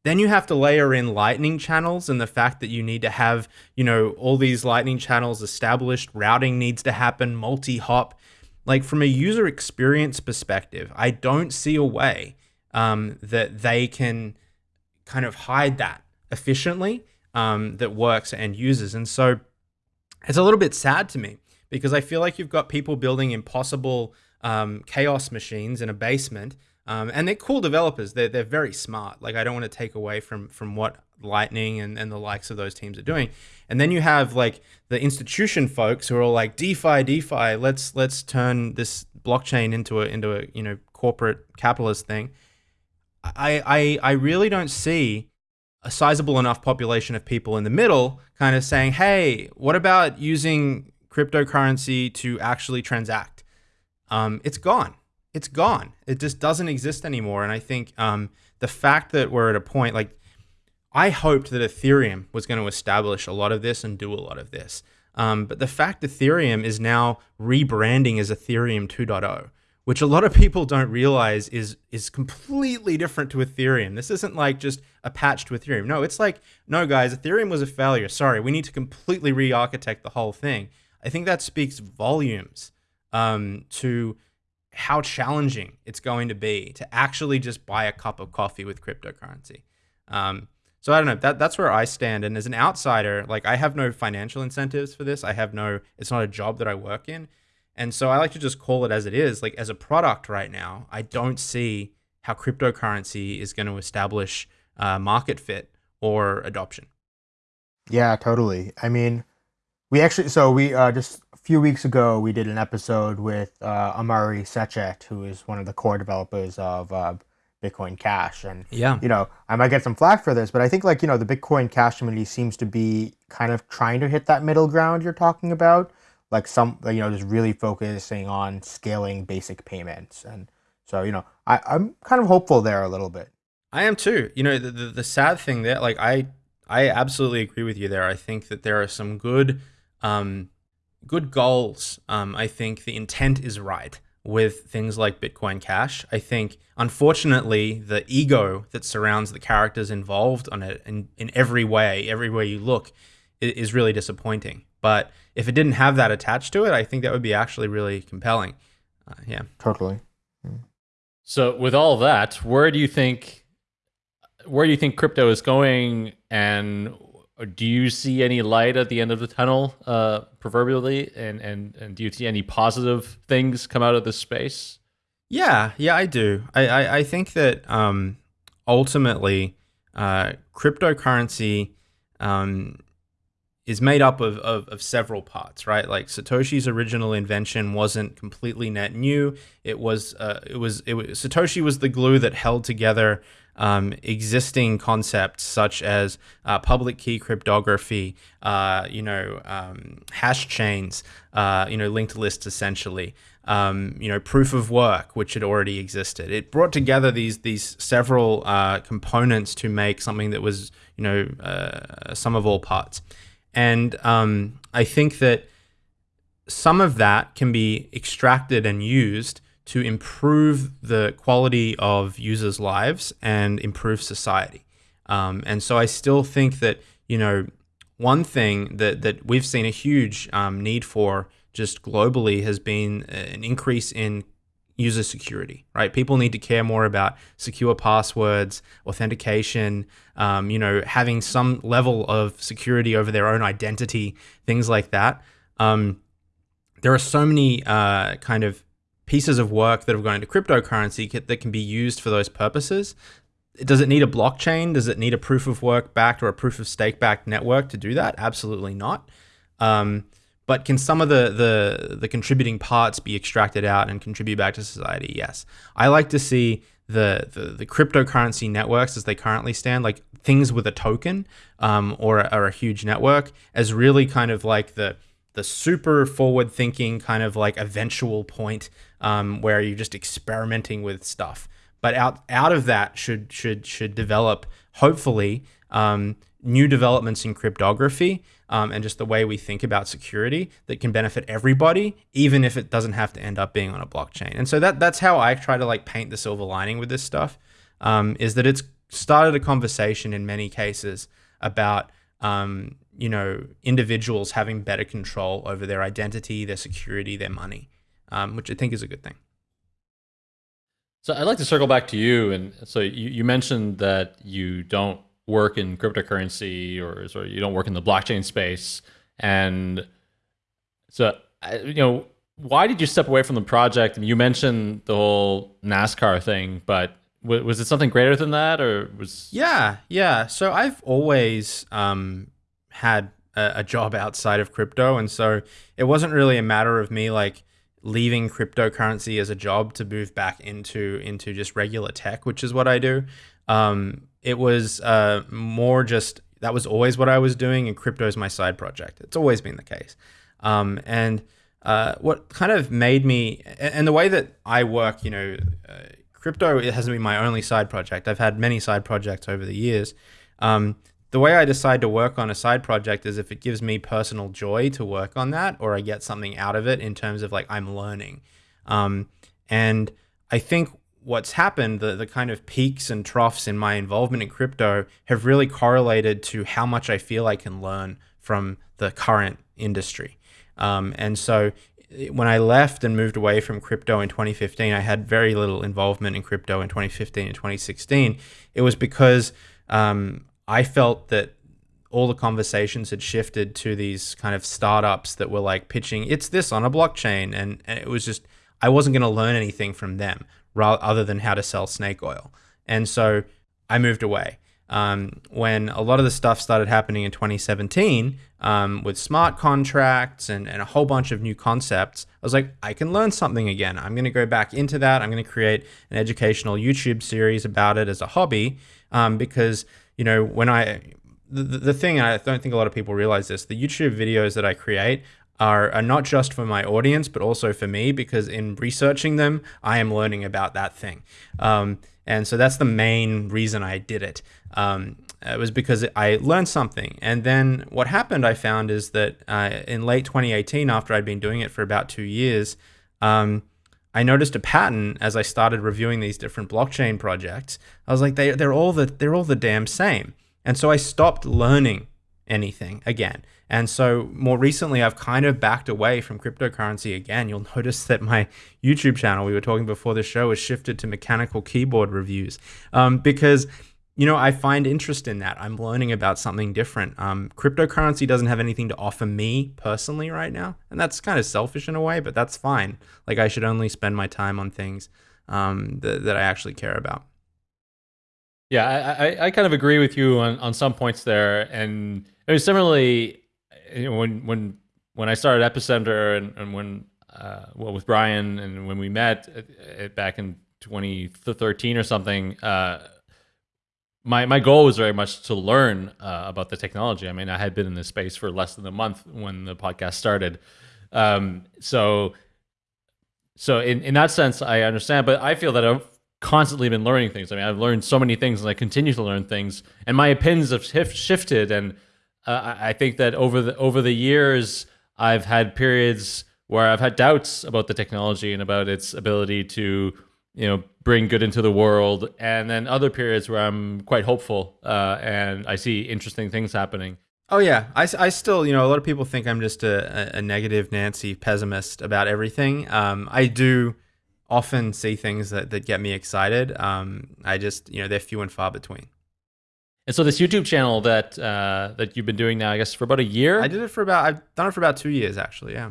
Then you have to layer in lightning channels and the fact that you need to have, you know, all these lightning channels established, routing needs to happen, multi-hop. Like from a user experience perspective, I don't see a way um, that they can kind of hide that efficiently um, that works and uses. And so it's a little bit sad to me because I feel like you've got people building impossible um, chaos machines in a basement um, and they're cool developers. They're, they're very smart. Like I don't want to take away from from what Lightning and, and the likes of those teams are doing. And then you have like the institution folks who are all like DeFi, DeFi. Let's let's turn this blockchain into a into a you know corporate capitalist thing. I I I really don't see a sizable enough population of people in the middle kind of saying, hey, what about using cryptocurrency to actually transact? Um, it's gone it's gone. It just doesn't exist anymore. And I think um, the fact that we're at a point like I hoped that Ethereum was going to establish a lot of this and do a lot of this. Um, but the fact Ethereum is now rebranding as Ethereum 2.0, which a lot of people don't realize is is completely different to Ethereum. This isn't like just a patch to Ethereum. No, it's like, no, guys, Ethereum was a failure. Sorry, we need to completely re-architect the whole thing. I think that speaks volumes um, to how challenging it's going to be to actually just buy a cup of coffee with cryptocurrency. Um, so I don't know. That that's where I stand. And as an outsider, like I have no financial incentives for this. I have no. It's not a job that I work in, and so I like to just call it as it is. Like as a product right now, I don't see how cryptocurrency is going to establish uh, market fit or adoption. Yeah, totally. I mean, we actually so we uh, just a few weeks ago, we did an episode with uh, Amaury Sechet, who is one of the core developers of uh, Bitcoin Cash. And, yeah. you know, I might get some flack for this, but I think, like, you know, the Bitcoin Cash community seems to be kind of trying to hit that middle ground you're talking about. Like, some, you know, just really focusing on scaling basic payments. And so, you know, I, I'm kind of hopeful there a little bit. I am too. You know, the, the, the sad thing there, like, I I absolutely agree with you there. I think that there are some good, um, good goals. Um, I think the intent is right with things like Bitcoin Cash. I think, unfortunately, the ego that surrounds the characters involved on it in, in every way, every way you look, is really disappointing. But if it didn't have that attached to it, I think that would be actually really compelling. Uh, yeah. Totally. So, with all that, where do you think where do you think crypto is going, and do you see any light at the end of the tunnel, uh, proverbially, and and and do you see any positive things come out of this space? Yeah, yeah, I do. I I, I think that um, ultimately, uh, cryptocurrency um, is made up of, of, of, several parts, right? Like Satoshi's original invention wasn't completely net new. It was, uh, it was, it was Satoshi was the glue that held together um, existing concepts such as uh, public key cryptography, uh, you know, um, hash chains, uh, you know, linked lists essentially, um, you know, proof of work, which had already existed. It brought together these these several uh, components to make something that was, you know, uh, sum of all parts. And um, I think that some of that can be extracted and used to improve the quality of users' lives and improve society. Um, and so I still think that, you know, one thing that, that we've seen a huge um, need for just globally has been an increase in user security, right? People need to care more about secure passwords, authentication, um, you know, having some level of security over their own identity, things like that. Um, there are so many uh, kind of pieces of work that have gone into cryptocurrency that can be used for those purposes. Does it need a blockchain? Does it need a proof of work backed or a proof of stake backed network to do that? Absolutely not. Um, but can some of the, the the contributing parts be extracted out and contribute back to society? Yes. I like to see the, the, the cryptocurrency networks as they currently stand, like things with a token um, or, or a huge network, as really kind of like the the super forward thinking kind of like eventual point um, where you're just experimenting with stuff. But out out of that should should should develop hopefully um, new developments in cryptography um, and just the way we think about security that can benefit everybody, even if it doesn't have to end up being on a blockchain. And so that that's how I try to like paint the silver lining with this stuff, um, is that it's started a conversation in many cases about um, you know individuals having better control over their identity, their security, their money, um, which I think is a good thing. So I'd like to circle back to you, and so you, you mentioned that you don't work in cryptocurrency or sort of you don't work in the blockchain space. And so, you know, why did you step away from the project? And you mentioned the whole NASCAR thing, but was it something greater than that or was yeah yeah so i've always um, had a, a, job outside of crypto and so it wasn't really a matter of me like leaving cryptocurrency as a job to move back into into just regular tech which is what i do um, it was uh, more just that was always what I was doing, and crypto is my side project. It's always been the case. Um, and uh, what kind of made me, and the way that I work, you know, uh, crypto it hasn't been my only side project. I've had many side projects over the years. Um, the way I decide to work on a side project is if it gives me personal joy to work on that, or I get something out of it in terms of like I'm learning. Um, and I think what's happened, the, the kind of peaks and troughs in my involvement in crypto have really correlated to how much I feel I can learn from the current industry. Um, and so when I left and moved away from crypto in 2015, I had very little involvement in crypto in 2015 and 2016. It was because um, I felt that all the conversations had shifted to these kind of startups that were like pitching, it's this on a blockchain. And, and it was just, I wasn't going to learn anything from them other than how to sell snake oil. And so I moved away. Um, when a lot of the stuff started happening in 2017 um, with smart contracts and, and a whole bunch of new concepts, I was like, I can learn something again. I'm going to go back into that. I'm going to create an educational YouTube series about it as a hobby um, because, you know, when I, the, the thing, I don't think a lot of people realize this, the YouTube videos that I create are, are not just for my audience, but also for me, because in researching them, I am learning about that thing. Um, and so that's the main reason I did it. Um, it was because I learned something. And then what happened, I found, is that uh, in late 2018, after I'd been doing it for about two years, um, I noticed a pattern as I started reviewing these different blockchain projects. I was like, they, they're all the they're all the damn same. And so I stopped learning anything again. And so more recently, I've kind of backed away from cryptocurrency again. You'll notice that my YouTube channel, we were talking before the show, has shifted to mechanical keyboard reviews um, because you know, I find interest in that. I'm learning about something different. Um, cryptocurrency doesn't have anything to offer me personally right now, and that's kind of selfish in a way, but that's fine. Like I should only spend my time on things um, that, that I actually care about. Yeah, I, I, kind of agree with you on, on some points there, and it was similarly you know, when when when I started Epicenter and, and when uh, well with Brian and when we met uh, uh, back in 2013 or something. Uh, my my goal was very much to learn uh, about the technology. I mean, I had been in this space for less than a month when the podcast started, um, so so in in that sense, I understand. But I feel that I've constantly been learning things. I mean, I've learned so many things, and I continue to learn things. And my opinions have shifted, and uh, I think that over the over the years, I've had periods where I've had doubts about the technology and about its ability to you know bring good into the world. And then other periods where i'm quite hopeful uh, and i see interesting things happening. Oh yeah. I, I still you know a lot of people think i'm just a, a negative nancy pessimist about everything. Um, i do often see things that, that get me excited. Um, i just you know they're few and far between and so this youtube channel that uh, that you've been doing now i guess for about a year i did it for about i've done it for about two years actually yeah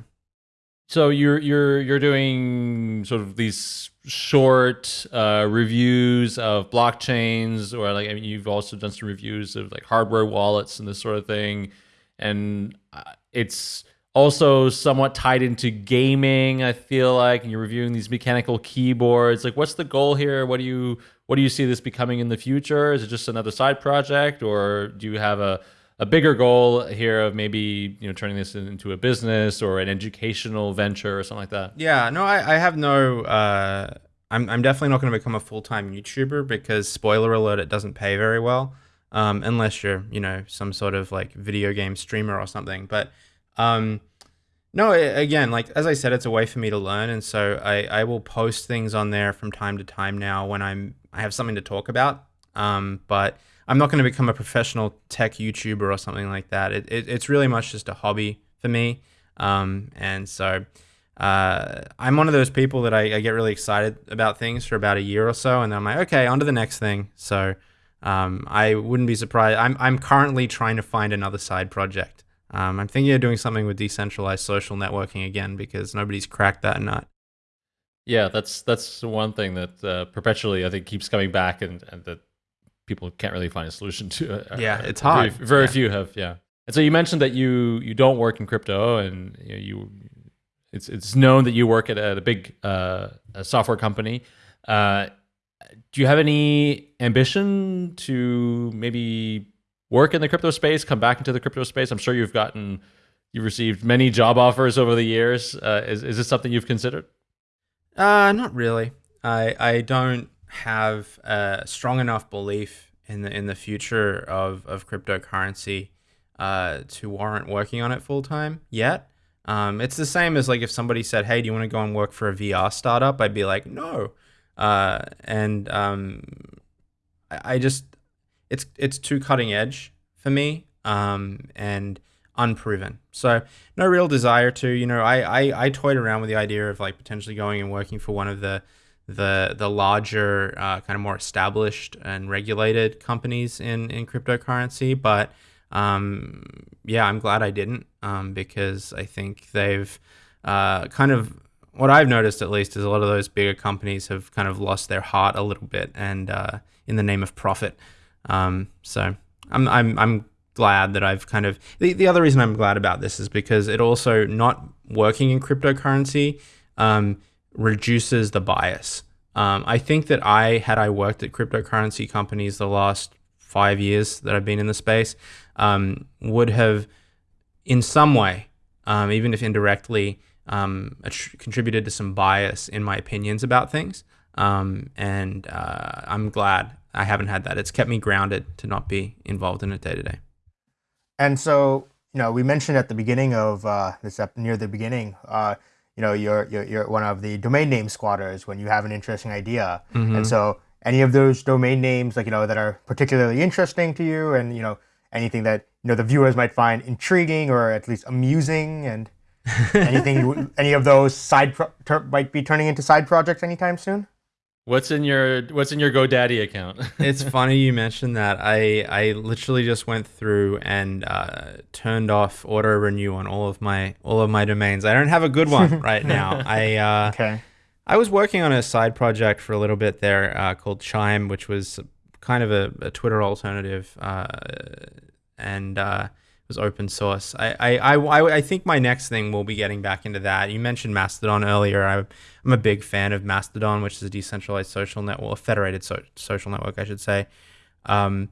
so you're you're you're doing sort of these short uh, reviews of blockchains, or like I mean, you've also done some reviews of like hardware wallets and this sort of thing, and uh, it's also somewhat tied into gaming. I feel like, and you're reviewing these mechanical keyboards. Like, what's the goal here? What do you what do you see this becoming in the future? Is it just another side project, or do you have a a bigger goal here of maybe you know turning this into a business or an educational venture or something like that? Yeah, no, I, I have no. Uh, I'm I'm definitely not going to become a full time YouTuber because spoiler alert, it doesn't pay very well, um, unless you're you know some sort of like video game streamer or something. But um, no, again, like as I said, it's a way for me to learn, and so I I will post things on there from time to time now when I'm I have something to talk about. Um, but I'm not going to become a professional tech YouTuber or something like that. It, it it's really much just a hobby for me. Um, and so uh, I'm one of those people that I, I, get really excited about things for about a year or so, and then I'm like, okay, on to the next thing. So um, I wouldn't be surprised. I'm I'm currently trying to find another side project. Um, I'm thinking of doing something with decentralized social networking again because nobody's cracked that nut. Yeah, that's that's one thing that uh, perpetually I think keeps coming back, and, and that people can't really find a solution to. Uh, yeah, it's hard. Very, very yeah. few have. Yeah, and so you mentioned that you you don't work in crypto, and you, know, you it's it's known that you work at a, at a big uh, a software company. Uh, do you have any ambition to maybe work in the crypto space, come back into the crypto space? I'm sure you've gotten you've received many job offers over the years. Uh, is is this something you've considered? Uh, not really. I I don't have a strong enough belief in the in the future of of cryptocurrency uh, to warrant working on it full time yet. Um, it's the same as like if somebody said, "Hey, do you want to go and work for a VR startup?" I'd be like, "No," uh, and um, I, I, just it's it's too cutting edge for me um, and unproven. So no real desire to. You know, I, I I toyed around with the idea of like potentially going and working for one of the the the larger uh, kind of more established and regulated companies in in cryptocurrency but um, yeah i'm glad i didn't um, because i think they've uh, kind of what i've noticed at least is a lot of those bigger companies have kind of lost their heart a little bit and uh, in the name of profit um, so i'm i'm i'm glad that I've kind of the, the other reason I'm glad about this is because it also not working in cryptocurrency um, reduces the bias. Um, I think that I, had I worked at cryptocurrency companies the last five years that I've been in the space, um, would have, in some way, um, even if indirectly, um, contributed to some bias in my opinions about things. Um, and uh, I'm glad I haven't had that. It's kept me grounded to not be involved in it day to day. And so, you know, we mentioned at the beginning of uh, this ep- near the beginning, uh, you know, you're, you're you're one of the domain name squatters when you have an interesting idea. Mhm. And so, any of those domain names, like you know, that are particularly interesting to you, and you know, anything that you know the viewers might find intriguing or at least amusing, and anything, you- any of those side pro- ter- might be turning into side projects anytime soon. What's in your What's in your GoDaddy account? it's funny you mentioned that. I I literally just went through and uh, turned off auto renew on all of my all of my domains. I don't have a good one right now. I uh, Okay. I was working on a side project for a little bit there uh, called Chime, which was kind of a, a Twitter alternative, uh, and uh, it was open source. I, I, I, I- think my next thing will be getting back into that. You mentioned Mastodon earlier. I, I'm a big fan of Mastodon, which is a decentralized social network, a federated so, social network, I should say. Um,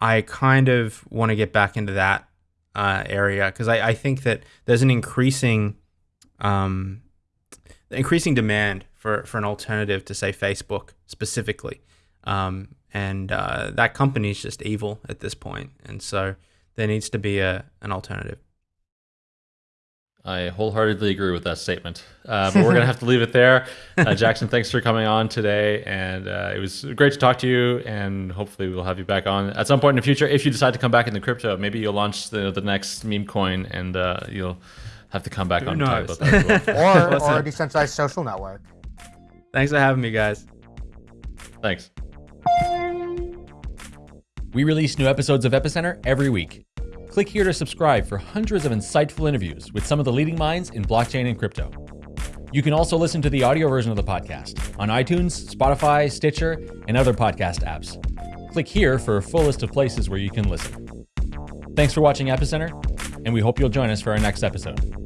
I kind of want to get back into that uh, area because I, I think that there's an increasing um, increasing demand for, for an alternative to say Facebook specifically. Um, and uh, that company is just evil at this point, and so there needs to be a an alternative. I wholeheartedly agree with that statement. Uh, but we're going to have to leave it there. Uh, Jackson, thanks for coming on today. And uh, it was great to talk to you. And hopefully, we'll have you back on at some point in the future. If you decide to come back into crypto, maybe you'll launch the, the next meme coin and uh, you'll have to come back Who on and talk knows? about that as well. Or, What's or a decentralized social network. Thanks for having me, guys. Thanks. We release new episodes of Epicenter every week. Click here to subscribe for hundreds of insightful interviews with some of the leading minds in blockchain and crypto. You can also listen to the audio version of the podcast on iTunes, Spotify, Stitcher, and other podcast apps. Click here for a full list of places where you can listen. Thanks for watching Epicenter, and we hope you'll join us for our next episode.